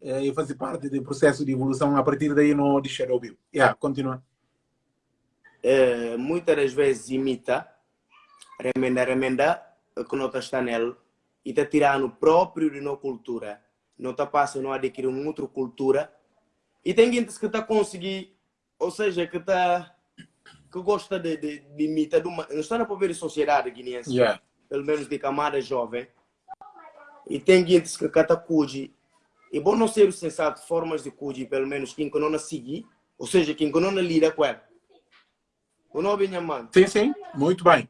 Speaker 1: é, fazer parte do processo de evolução, a partir daí não deixa de ouvir. Yeah, continua.
Speaker 2: É, muitas das vezes imita, remenda, remenda, que não está nele, e está tirando próprio de nossa cultura. Não está passando a adquirir uma outra cultura. E tem gente que está conseguindo, ou seja, que está que gosta de, de, de imitar, de uma, não está na poder sociedade guineense,
Speaker 1: yeah.
Speaker 2: pelo menos de camada jovem, e tem gente que cata cuji, e bom não ser sensato formas de cuji, pelo menos quem que não seguir, ou seja, quem que não lida com ela. O nome é mano.
Speaker 1: Sim, sim, muito bem.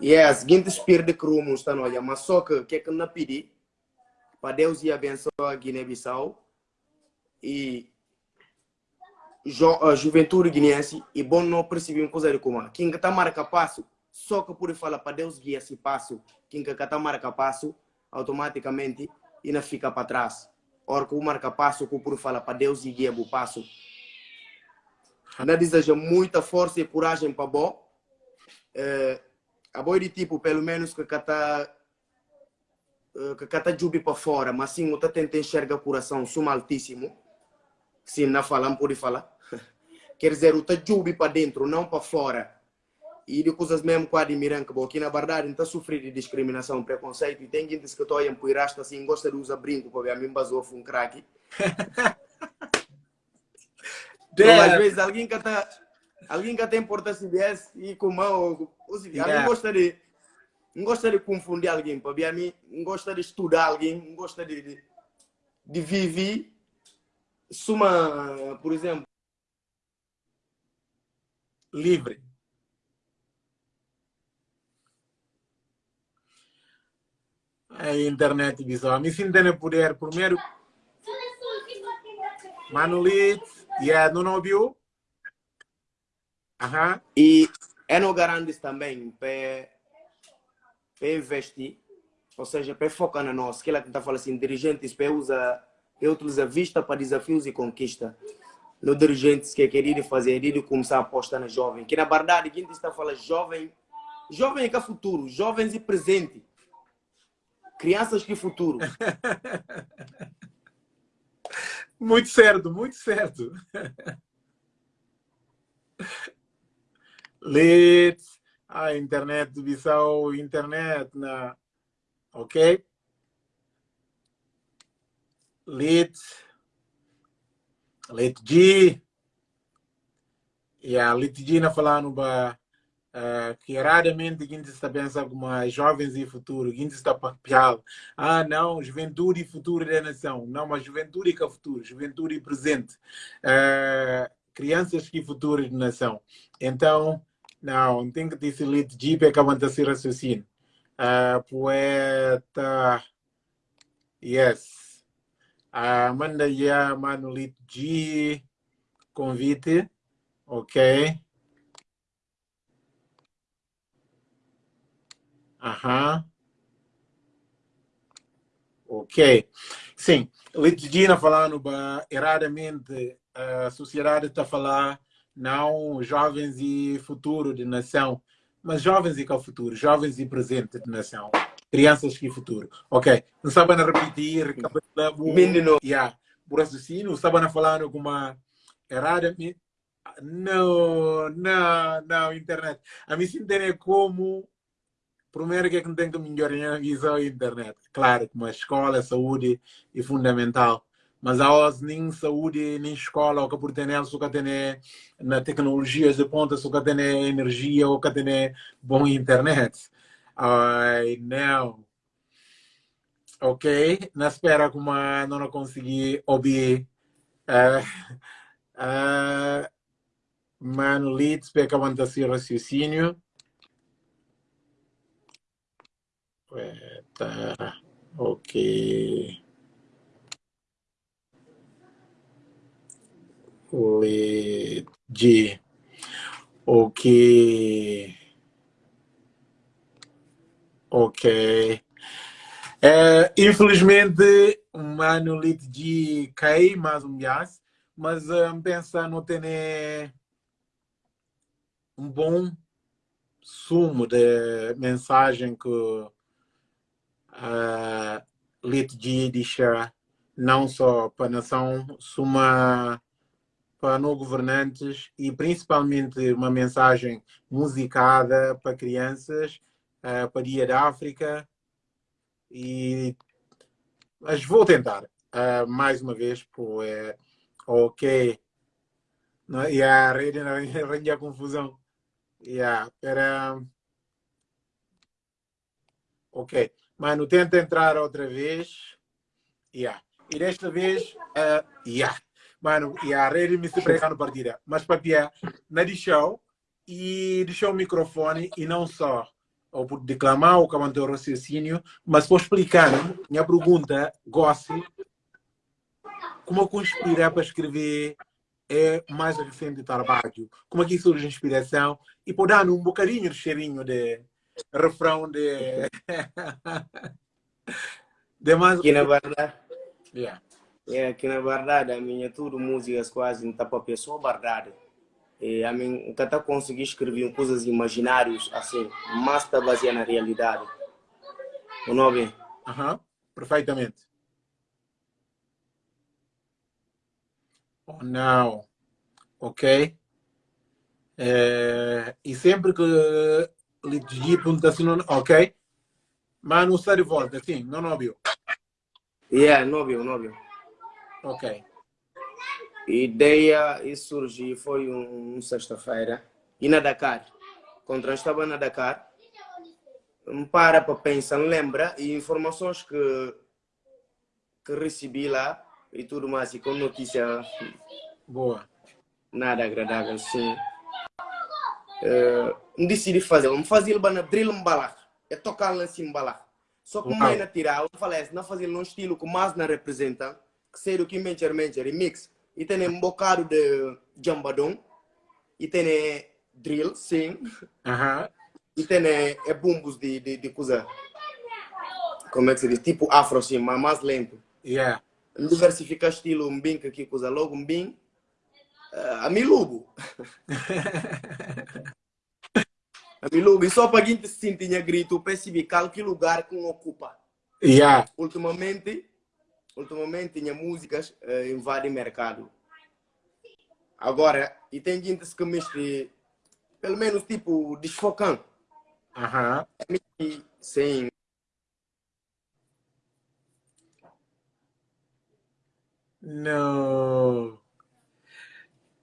Speaker 2: E é a seguinte espírito de crumo está no olha, mas só que que é que não pedir para Deus e abençoar a Guiné-Bissau e jo, uh, juventude guineense e bom não perceber uma coisa de como quem está marca passo só que por falar para Deus guia esse passo. Quem que está marca passo automaticamente e não fica para trás. Ora que o marca passo que por falar para Deus guia o passo. Ainda deseja muita força e coragem para bom é, a boi de tipo pelo menos que está que está jubi para fora. Mas sim o tá tenta enxergar coração suma altíssimo. Sim não falam por falar Quer dizer, o tajubi para dentro, não para fora. E de coisas mesmo que admiram que aqui na verdade está sofrendo de discriminação, preconceito. E tem gente que estou em Puirasta assim, gosta de usar brinco para ver a mim basou um craque. então, às vezes alguém que está Alguém que tem porta CBS e com mão.
Speaker 1: Yeah.
Speaker 2: Alguém gosta de. Não gosta de confundir alguém. Para mim, não gosta de estudar alguém. Não gosta de, de, de viver. Suma, por exemplo.
Speaker 1: Livre. A internet visual. Me sinto poder. Primeiro. Manulit. Yeah, não ouviu? Aham.
Speaker 2: E é no garantes também para investir, ou seja, para focar na nossa, que ela falando assim, dirigentes para usar, para utilizar vista para desafios e conquista. No dirigentes que querer fazer, de começar a apostar na jovem, que na verdade, quem está falando jovem, jovem é que é futuro, jovens e presente. Crianças que futuro.
Speaker 1: muito certo, muito certo. leads, a internet de Bissau, internet na, ok? Leads, G, e a falando ba uh, que raramente gente está pensando como jovens e futuro, gente está papel, ah não, juventude e futuro da nação, não, mas juventude que é futuro, juventude e presente, uh, crianças que futuro da nação. Então, não, tem que dizer lit Jeep é que aguenta ser raciocínio. Uh, poeta. Yes. Uh, manda já, mano, lit G. Convite. Ok. Aham. Ok. Sim, lit G na falando erradamente, a sociedade está a falar não jovens e futuro de nação, mas jovens e o futuro, jovens e presente de nação, crianças e futuro. Ok, não sabem repetir, recapitulamos.
Speaker 2: Menino.
Speaker 1: Yeah, por raciocínio, não sabem falar alguma errada. Não, não, não, internet. A se entender como primeiro que é que tem que melhorar a visão da internet. Claro, como a escola, a saúde é fundamental mas a nem saúde, nem escola, o que por ter só que tem na tecnologias de ponta, só que tem energia, ou que tem bom internet. Ai, não. Ok, na espera como não consegui ouvir uh, uh, Mano Leeds, para acabar esse raciocínio. Tá, ok. de o que ok. É, infelizmente um ano de cair mais um mês mas um, pensa não ter um bom sumo de mensagem que uh, de deixa não só para a nação, suma para não governantes e principalmente uma mensagem musicada para crianças, uh, para Dia da África. E... Mas vou tentar, uh, mais uma vez, por é, ok. Não, e a rede arranja a confusão. Yeah, para... Ok. Mano, tenta entrar outra vez. Yeah. E desta vez, uh, yeah. Mano, e a rede me se no partida. Mas papia, na deixou e deixou o microfone e não só ou por declamar ou manter o raciocínio, mas por explicar minha pergunta, gosto como conspirar para escrever é mais recente trabalho, como é que surge a inspiração e por dar um bocadinho de cheirinho de refrão de
Speaker 2: de mais que na verdade
Speaker 1: yeah.
Speaker 2: É que na verdade a minha tudo músicas quase não está para pessoa verdade. E a mim nunca está conseguir escrever coisas imaginárias assim, mas está baseado na realidade. O nome?
Speaker 1: Aham, perfeitamente. Oh, não. Ok. É, e sempre que lhe digo pergunta assim, ok. Mas não está de volta, sim, não ouviu.
Speaker 2: Yeah, não ouviu, não ouviu.
Speaker 1: Ok.
Speaker 2: Ideia e surgiu foi um, um sexta-feira. E na Dakar. Quando estava na Dakar. Para para pensar lembra? E informações que que recebi lá e tudo mais e com notícia
Speaker 1: boa.
Speaker 2: nada agradável sim. Uh, decidi fazer vamos fazer na drill balar. É tocar lá assim balar. Só que mais na tirar eu falei não fazer num estilo que mais não representa que sei do que mentir mentir remix e tem um bocado de jambadão e tem drill. Sim
Speaker 1: uh -huh.
Speaker 2: e tem é, bumbos de, de, de coisa como é que se diz? Tipo afro sim mas mais lento.
Speaker 1: Yeah.
Speaker 2: Diversificar estilo um bem que aqui coisa logo um bem uh, a milugo. A milugo. E só para quem se sentia grito percebi qual que lugar que ocupa.
Speaker 1: Yeah.
Speaker 2: Ultimamente ultimamente tinha músicas uh, invadem mercado agora e tem gente que mexe pelo menos tipo desfocando
Speaker 1: Aham.
Speaker 2: -huh. sim
Speaker 1: No.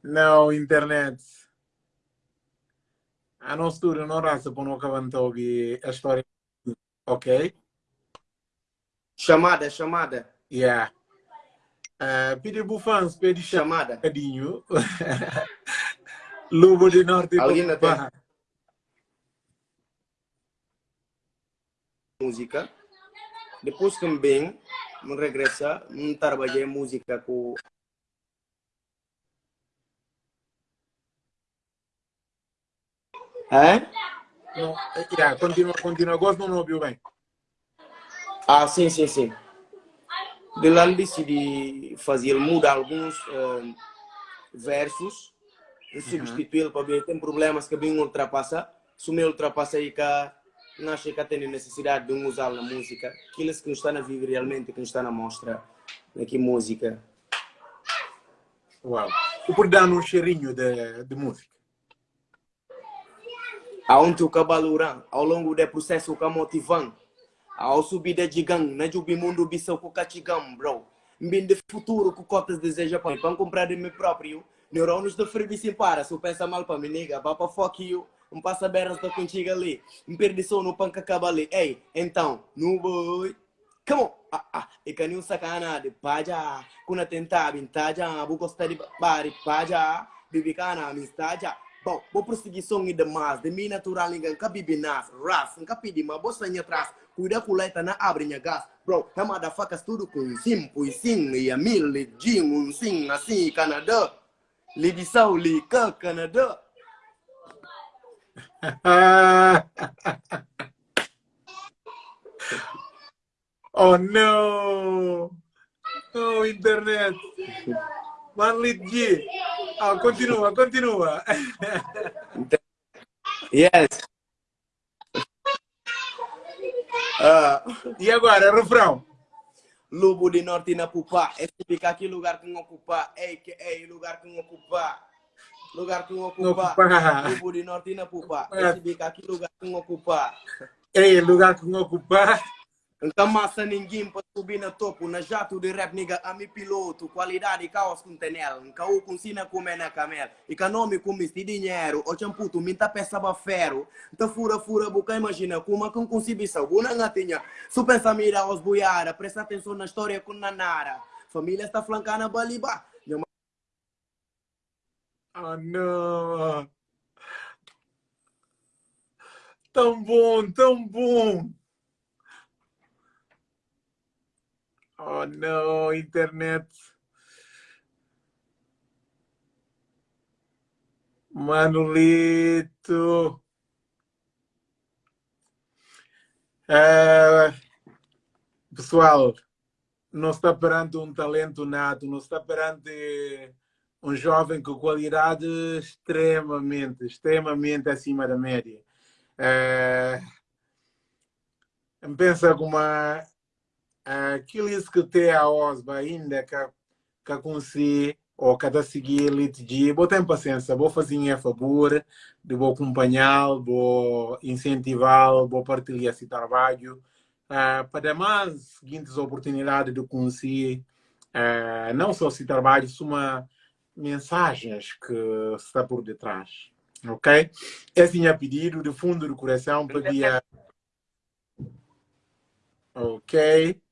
Speaker 1: No, internet. A non studio non rasa por não cavantogi a história. Ok?
Speaker 2: Chamada, chamada.
Speaker 1: Yeah. Uh, pedi bufans, pedi
Speaker 2: chamada.
Speaker 1: Cadinho. Lubo de Norte.
Speaker 2: Alguém não tem? Música. Depois também me regressa, me trabalhei música com É?
Speaker 1: Não, yeah, continua, continua. Gosto não ouviu bem.
Speaker 2: Ah, sim, sim, sim. De lá decidi fazer, mudar alguns uh, versos e substituí-lo para ver. Tem problemas que bem ultrapassa. Se me ultrapassa aí, cá não acho que tem necessidade de usar na música. Aqueles que não estão a viver realmente, que não estão a mostrar aqui música.
Speaker 1: Uau. E por dar um cheirinho de, de música?
Speaker 2: Aonde o cabaluran, ao longo do processo, o motivando. Ao subir de gigante, na jubi mundo bisou com catigam, bro. Bem de futuro, que cotas deseja para para comprar de mim próprio. Neurônios de frebi sem para, se pensa mal para me nega, vá para fuck you um passa berras da contigo ali, um perdição no panca ali, ei, então, no boy, come on, ah, ah, e canil sacana de paja, kuna tentar bintaja, bu gosta de bari paja, bibicana amistaja, Bom, vou prosseguir som e demais, de mim natural ninguém que bibi nas, ras, nunca pedi, mas vou sanha atrás, cuida com leita na abre minha gás, bro, é motherfuckers tudo com sim, pois sim, e a mil, de jim, um sim, assim, Canadá, lidição, lica, Canadá,
Speaker 1: oh no! Oh, internet! Manlit G! Oh, continua, continua!
Speaker 2: yes!
Speaker 1: Uh, e agora, refrão?
Speaker 2: Lobo de Norte na Pupa, esse fica aqui lugar que não ocupa, ei, que é lugar que não ocupa lugar que ocupa, Grupo de Norte na Pupa. Esse bica aqui, lugar que ocupa.
Speaker 1: Ei, lugar que ocupa.
Speaker 2: Então massa ninguém para subir na topo, na jato de rap niga a mi piloto, qualidade caos com tenel, cau com sina comer na camel, e que nome com misti dinheiro, o champuto minta peça ba ferro, então fura fura boca imagina como com consibição, buna gatinha, su pensa mira aos buiara, presta atenção na história com nanara, família está flancando a baliba,
Speaker 1: Oh, não! Tão bom, tão bom! Oh, não, internet. Manolito. É, pessoal, não está perante um talento nato, não está perante um jovem com qualidade extremamente, extremamente acima da média. É, pensa como aquilo que tem a OSBA ainda que, que consigo ou cada seguir elite de vou ter paciência, vou fazer a favor, vou acompanhá-lo, vou incentivá-lo, vou partilhar esse trabalho, uh, para mais seguintes oportunidades de conseguir uh, não só esse trabalho, uma mensagens que está por detrás. Ok? Esse tinha pedido do fundo do coração, pedia. Ok.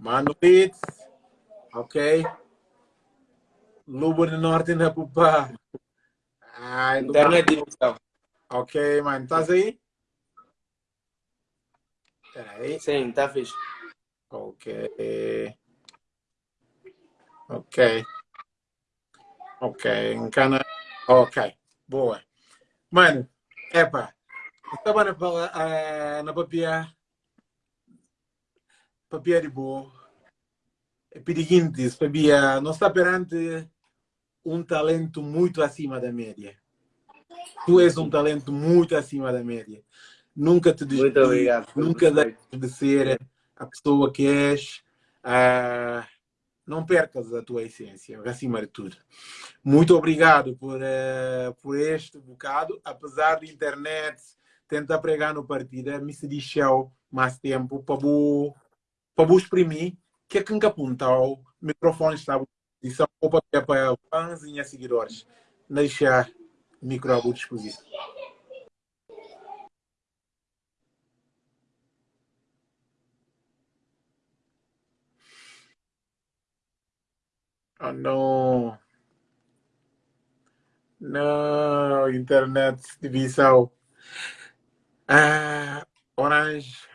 Speaker 1: Mano Leeds. Ok. Lubo do Norte na Pupa.
Speaker 2: Ai, Internet digital.
Speaker 1: Ok, mano. Estás aí? Peraí.
Speaker 2: Sim, tá fixe.
Speaker 1: Ok. Ok. Ok, encana. Ok, boa. Mano, epa, estava na, uh, na papia, boa. É pediguintes, papia, não está perante um talento muito acima da média. Tu és um talento muito acima da média. Nunca te
Speaker 2: Muito obrigado.
Speaker 1: Nunca deixes de ser a pessoa que és. Uh, não percas a tua essência, acima de tudo. Muito obrigado por, uh, por este bocado. Apesar de internet tentar pregar no partido, me se deixou mais tempo para para exprimir que é que apunta o microfone está à disposição para fãs e seguidores. Deixar o micro à disposição. Oh no. No, internet divisão. Ah, Orange.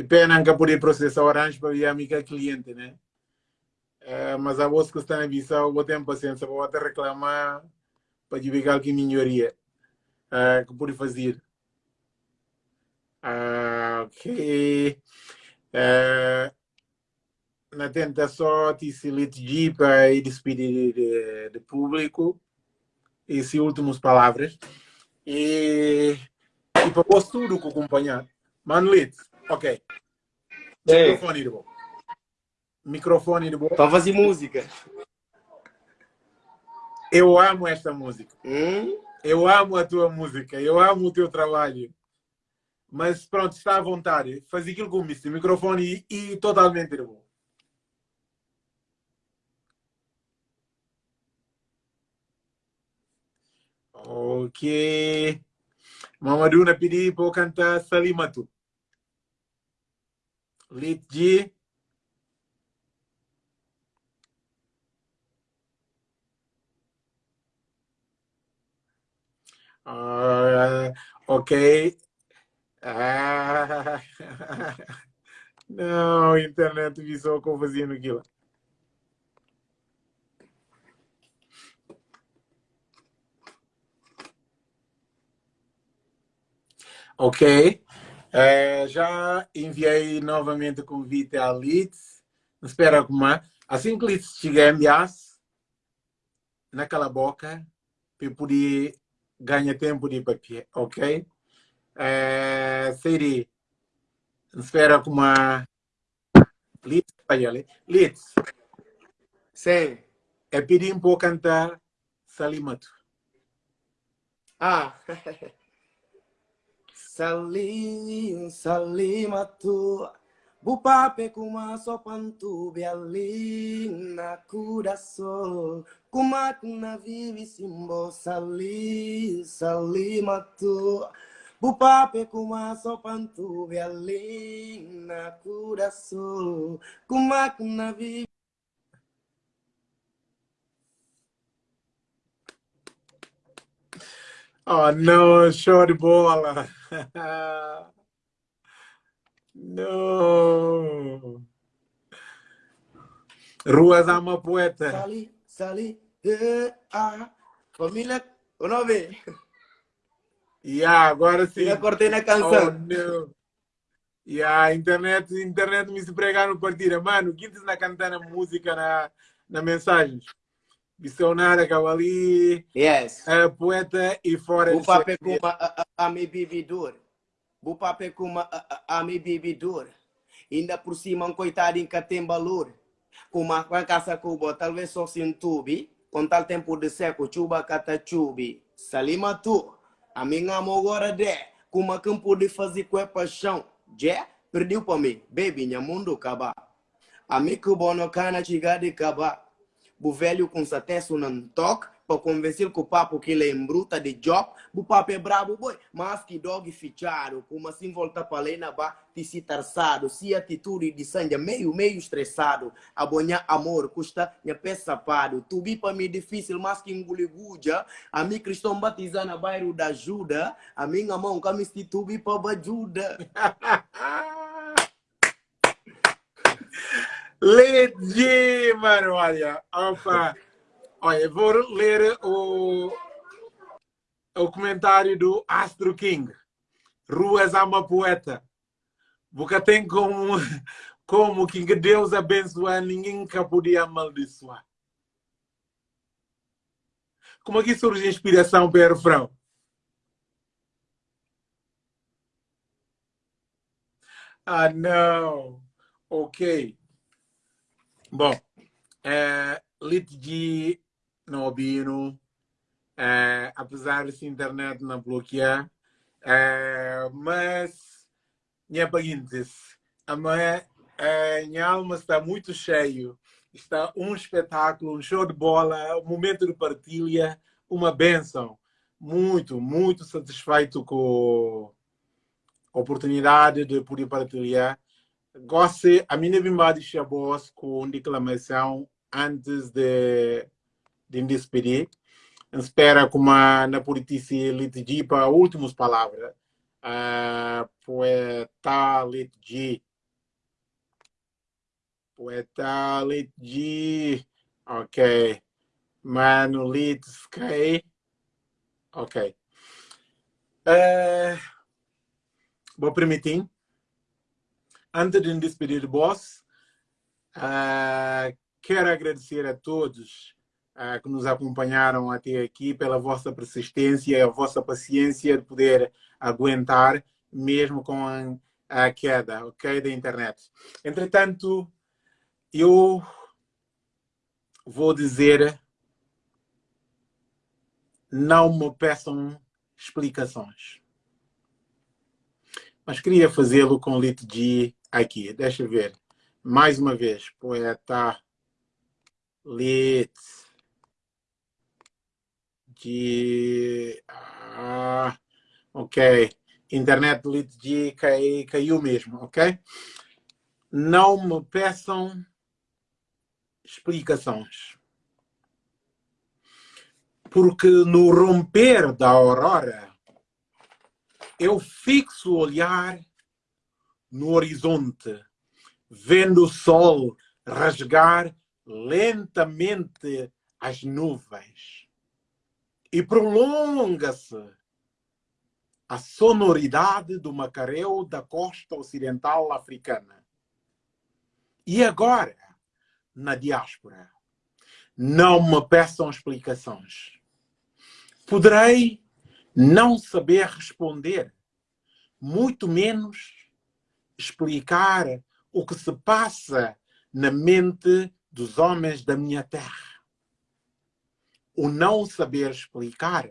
Speaker 1: E pena que poder processar Orange para via amiga cliente, né? Ah, mas a voz que está na visão, vou ter paciência para reclamar para divulgar que melhoria ah, que pode fazer. Ah, ok. Ah, na tentação de se litigir para despedir de, de público essas últimas palavras e, e para pôr tudo com acompanhar. Manlit, ok.
Speaker 2: Ei.
Speaker 1: Microfone de boa. Microfone de boa.
Speaker 2: Para fazer música.
Speaker 1: Eu amo esta música.
Speaker 2: Hum?
Speaker 1: Eu amo a tua música. Eu amo o teu trabalho. Mas pronto, está à vontade. Faz aquilo com o microfone e, e totalmente de boa. Ok. Mamadou na pedi para cantar Salimatu. Lit G. Uh, ok. Ah. Não, internet visou como fazia aquilo. Ok. É, já enviei novamente o convite à Leeds. Espera como Assim que Leeds chegar, enviasse naquela boca para poder ganhar tempo de papel, ok? É, seria. Espera como a Leeds. Leeds.
Speaker 2: Sim.
Speaker 1: É pedir um pouco cantar Salimatu.
Speaker 2: Ah. Salim, salimatu Bupape kuma sopantu bialin na kudaso Kuma kuna vivi simbo sali salimatu Bupape kuma sopantu bialin na kudaso Kuma kuna vivi
Speaker 1: Oh, não, show de bola. não. Ruas ama poeta.
Speaker 2: Sali, sali, eh, ah. Família, o nome?
Speaker 1: Yeah, agora sim.
Speaker 2: Já cortei na canção.
Speaker 1: Oh, não. Yeah, internet, internet me se pregar no partida. Mano, quintas na cantando música na, na mensagem. Visionária, ali.
Speaker 2: Yes.
Speaker 1: É, poeta e fora
Speaker 2: de pape kuma a, a, a mi bibidor. Bu pape kuma a, a, a mi bibidor. Ainda por cima um coitadinho que tem valor. Com a caça cuba, talvez só se entubi. Com tal tempo de seco, chuba cata chubi. Salima tu. A minha amor de. Kuma campo de fazer com a paixão. Já? Perdeu para mim. Baby, minha mundo acabar. Amigo bono cana chiga de caba. O velho com satesso não toque para convencer o papo que ele é embruta de job, o papo é brabo, boy. Mas que dog fichado, como assim volta para ali na ba, te se tarçado, se atitude de sangue meio, meio estressado, abonhar amor, custa minha pé sapado, tu vi para mim difícil, mas que enguliguja, a mim cristão batizar na bairro da ajuda, a minha mão que me tu para ajuda.
Speaker 1: Legit, mano, olha, opa. Olha, vou ler o, o comentário do Astro King. Ruas ama poeta. Porque tem como, como que Deus abençoar, ninguém podia amaldiçoar. Como é que surge a inspiração para o? Ah, não. Ok. Bom, é, Litigi no Obino, é, apesar dessa internet não bloquear, mas minha seguintes, a minha, é, minha alma está muito cheio, está um espetáculo, um show de bola, um momento de partilha, uma benção. Muito, muito satisfeito com a oportunidade de poder partilhar. Gosto, a minha bimba de com declamação antes de de despedir. Espera como na politice litigi para últimas palavras. Uh, poeta litigi. Poeta litigi. Ok. Mano litski. Ok. Uh, vou permitir. Antes de despedir do boss, uh, quero agradecer a todos que nos acompanharam até aqui, pela vossa persistência a vossa paciência de poder aguentar, mesmo com a, queda okay, da internet. Entretanto, eu vou dizer, não me peçam explicações. Mas queria fazê-lo com Lit G aqui. Deixa eu ver. Mais uma vez, poeta Lit de. Ah, ok. Internet de cai, caiu mesmo, ok? Não me peçam explicações. Porque no romper da aurora, eu fixo o olhar no horizonte, vendo o sol rasgar lentamente as nuvens e prolonga-se a sonoridade do macareu da costa ocidental africana. E agora, na diáspora, não me peçam explicações. Poderei não saber responder, muito menos explicar o que se passa na mente dos homens da minha terra o não saber explicar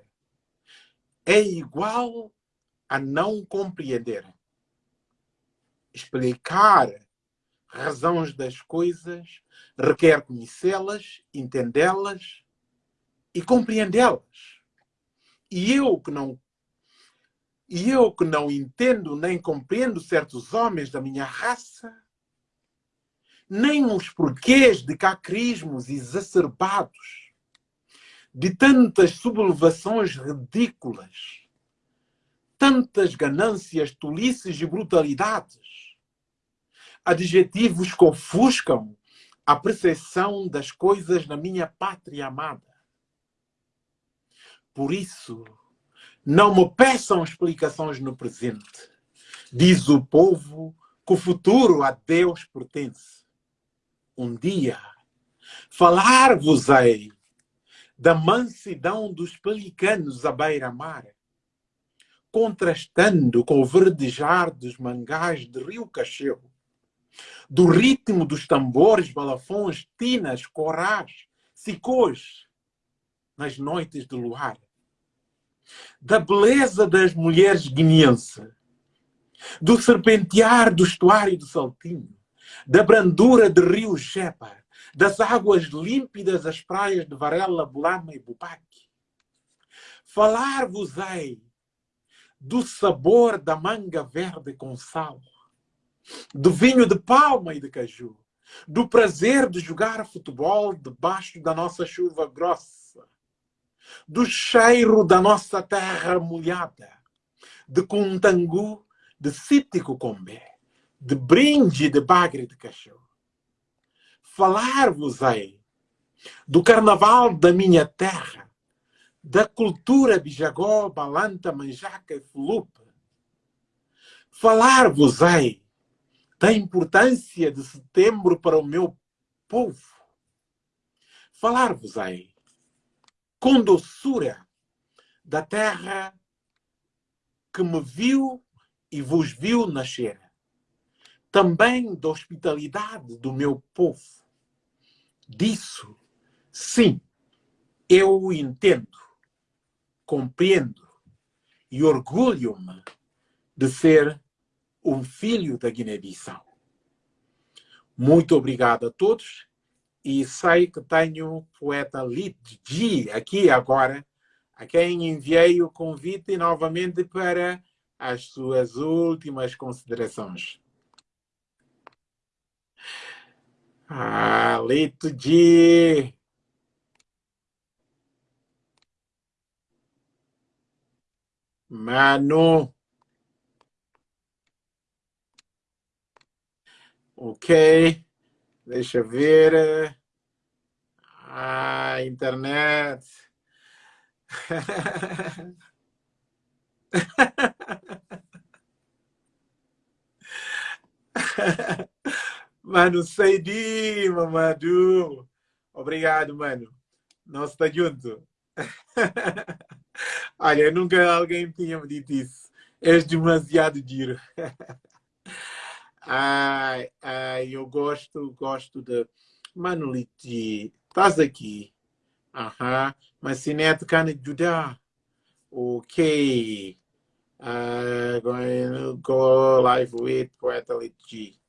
Speaker 1: é igual a não compreender. Explicar razões das coisas requer conhecê-las, entendê-las e compreendê-las. E eu que não e eu que não entendo nem compreendo certos homens da minha raça, nem os porquês de cacrismos exacerbados de tantas sublevações ridículas, tantas ganâncias, tolices e brutalidades, adjetivos que ofuscam a percepção das coisas na minha pátria amada. Por isso, não me peçam explicações no presente. Diz o povo que o futuro a Deus pertence. Um dia falar-vos-ei da mansidão dos pelicanos à beira-mar, contrastando com o verdejar dos mangás de Rio Cacheu, do ritmo dos tambores, balafões, tinas, corás, sicôs, nas noites de luar, da beleza das mulheres guineenses, do serpentear do estuário do Saltinho, da brandura de rio Jepa, das águas límpidas das praias de Varela, Bulama e Bupaque. Falar-vos-ei do sabor da manga verde com sal, do vinho de palma e de caju, do prazer de jogar futebol debaixo da nossa chuva grossa, do cheiro da nossa terra molhada, de cuntangu, de cítico combé, de brinde de bagre de cachorro. Falar-vos-ei do carnaval da minha terra, da cultura bijagó, balanta, manjaca e fulupa. Falar-vos-ei da importância de setembro para o meu povo. Falar-vos-ei com doçura da terra que me viu e vos viu nascer. Também da hospitalidade do meu povo. Disso, sim, eu entendo, compreendo e orgulho-me de ser um filho da Guiné-Bissau. Muito obrigado a todos e sei que tenho o poeta Lidji aqui agora, a quem enviei o convite novamente para as suas últimas considerações. Ah, Lidji! Mano! Ok, deixa eu ver. Ah, internet. Mano, Seidi, Mamadou. Obrigado, mano. Nós está junto. Olha, nunca alguém tinha me dito isso. És demasiado giro. Ai, ai, eu gosto, gosto de. Manoliti, estás aqui? Aham. Mas se neto can ajudar. Ok. Uh, going to go live with Poeta Liti.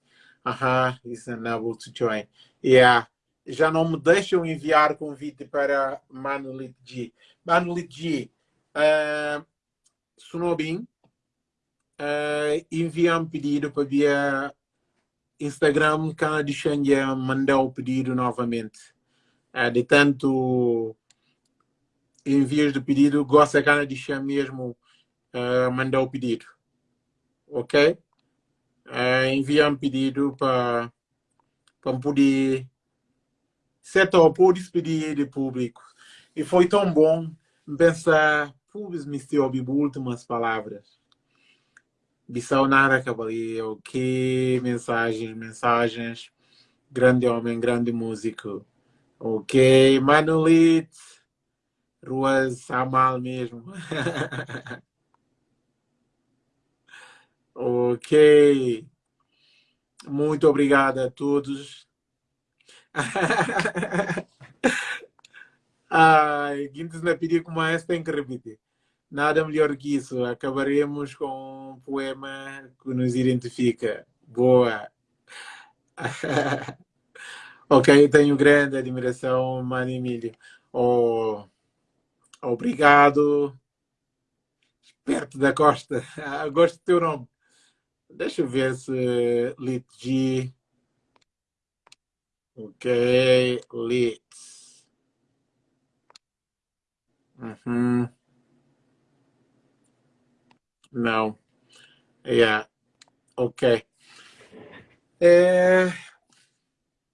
Speaker 1: Aham, is unable to join. Yeah. Já não me deixam enviar convite para Manulit G. Manulit G, uh, Sunobin, uh, envia um pedido para via Instagram, cada deixa mandar o pedido novamente. Uh, de tanto envios de pedido, gosta cada deixa mesmo uh, mandar o pedido. Ok? Uh, envia um pedido para para poder setar por despedir de público. E foi tão bom pensar, pubis me ouviu últimas palavras. Bissau nada cavaleiro, ok, mensagens, mensagens. Grande homem, grande músico. Ok, Manulit. Ruas Amal mesmo. ok. Muito obrigado a todos. Ai, Guintes na pedir como esta tem que repetir. Nada melhor que isso. Acabaremos com um poema que nos identifica. Boa. ok, tenho grande admiração, Mano Emílio. Oh, obrigado. Perto da Costa. Gosto do teu nome. Deixa eu ver se Litg. Ok, Lit. Uhum. Não. Yeah. Ok. É...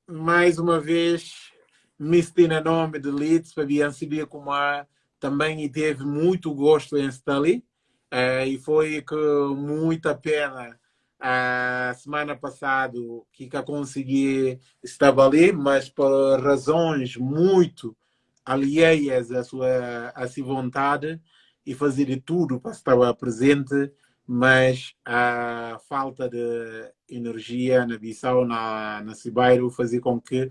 Speaker 1: Mais uma vez, Mistina nome de Leeds, Fabian Sibia Kumar, também teve muito gosto em estar. É, e foi com muita pena a semana passada que eu consegui estar ali, mas por razões muito alheias à sua, à sua vontade, e fazer de tudo para estar presente, mas a falta de energia na Bissau, na, na Cibeiro, fazia com que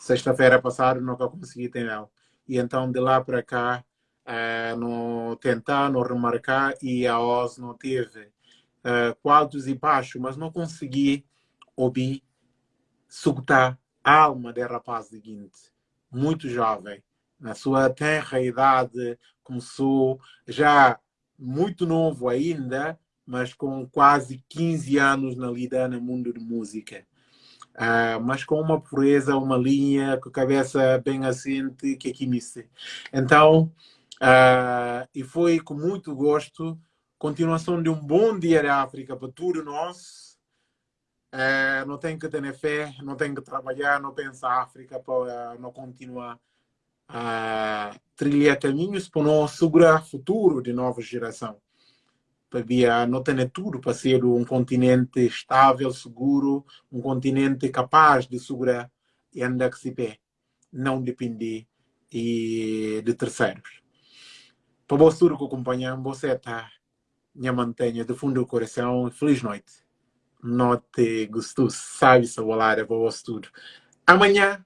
Speaker 1: sexta-feira passada nunca consegui ter ela. E então de lá para cá, uh, não tentar, não remarcar, e a OS não teve uh, quadros e baixos, mas não consegui ouvir sucutar a alma de rapaz seguinte, muito jovem, na sua tenra idade, começou já muito novo ainda, mas com quase 15 anos na lida no mundo de música. Uh, mas com uma pureza, uma linha, com a cabeça bem assente, que aqui me Então, uh, e foi com muito gosto, continuação de um bom dia da África para todos nós. Uh, não tem que ter fé, não tem que trabalhar, não pensar África para não continuar a trilhar caminhos para não segurar o futuro de nova geração para não ter tudo para ser um continente estável, seguro, um continente capaz de segurar e andar que se pé, não depender de terceiros. Para você que acompanham, você está me mantenha do fundo do coração. Feliz noite. Note gostou, sabe volar para você tudo. Amanhã,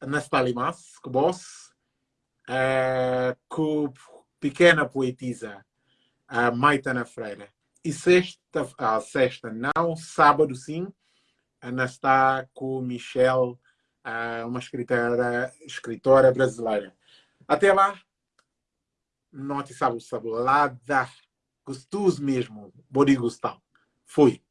Speaker 1: nós mais com você, é, com pequena poetisa a Maitana Freire. E sexta, a sexta não, sábado sim, Ana está com Michelle, uma escritora, escritora brasileira. Até lá, note sabe o gostoso mesmo, body gostar. Fui.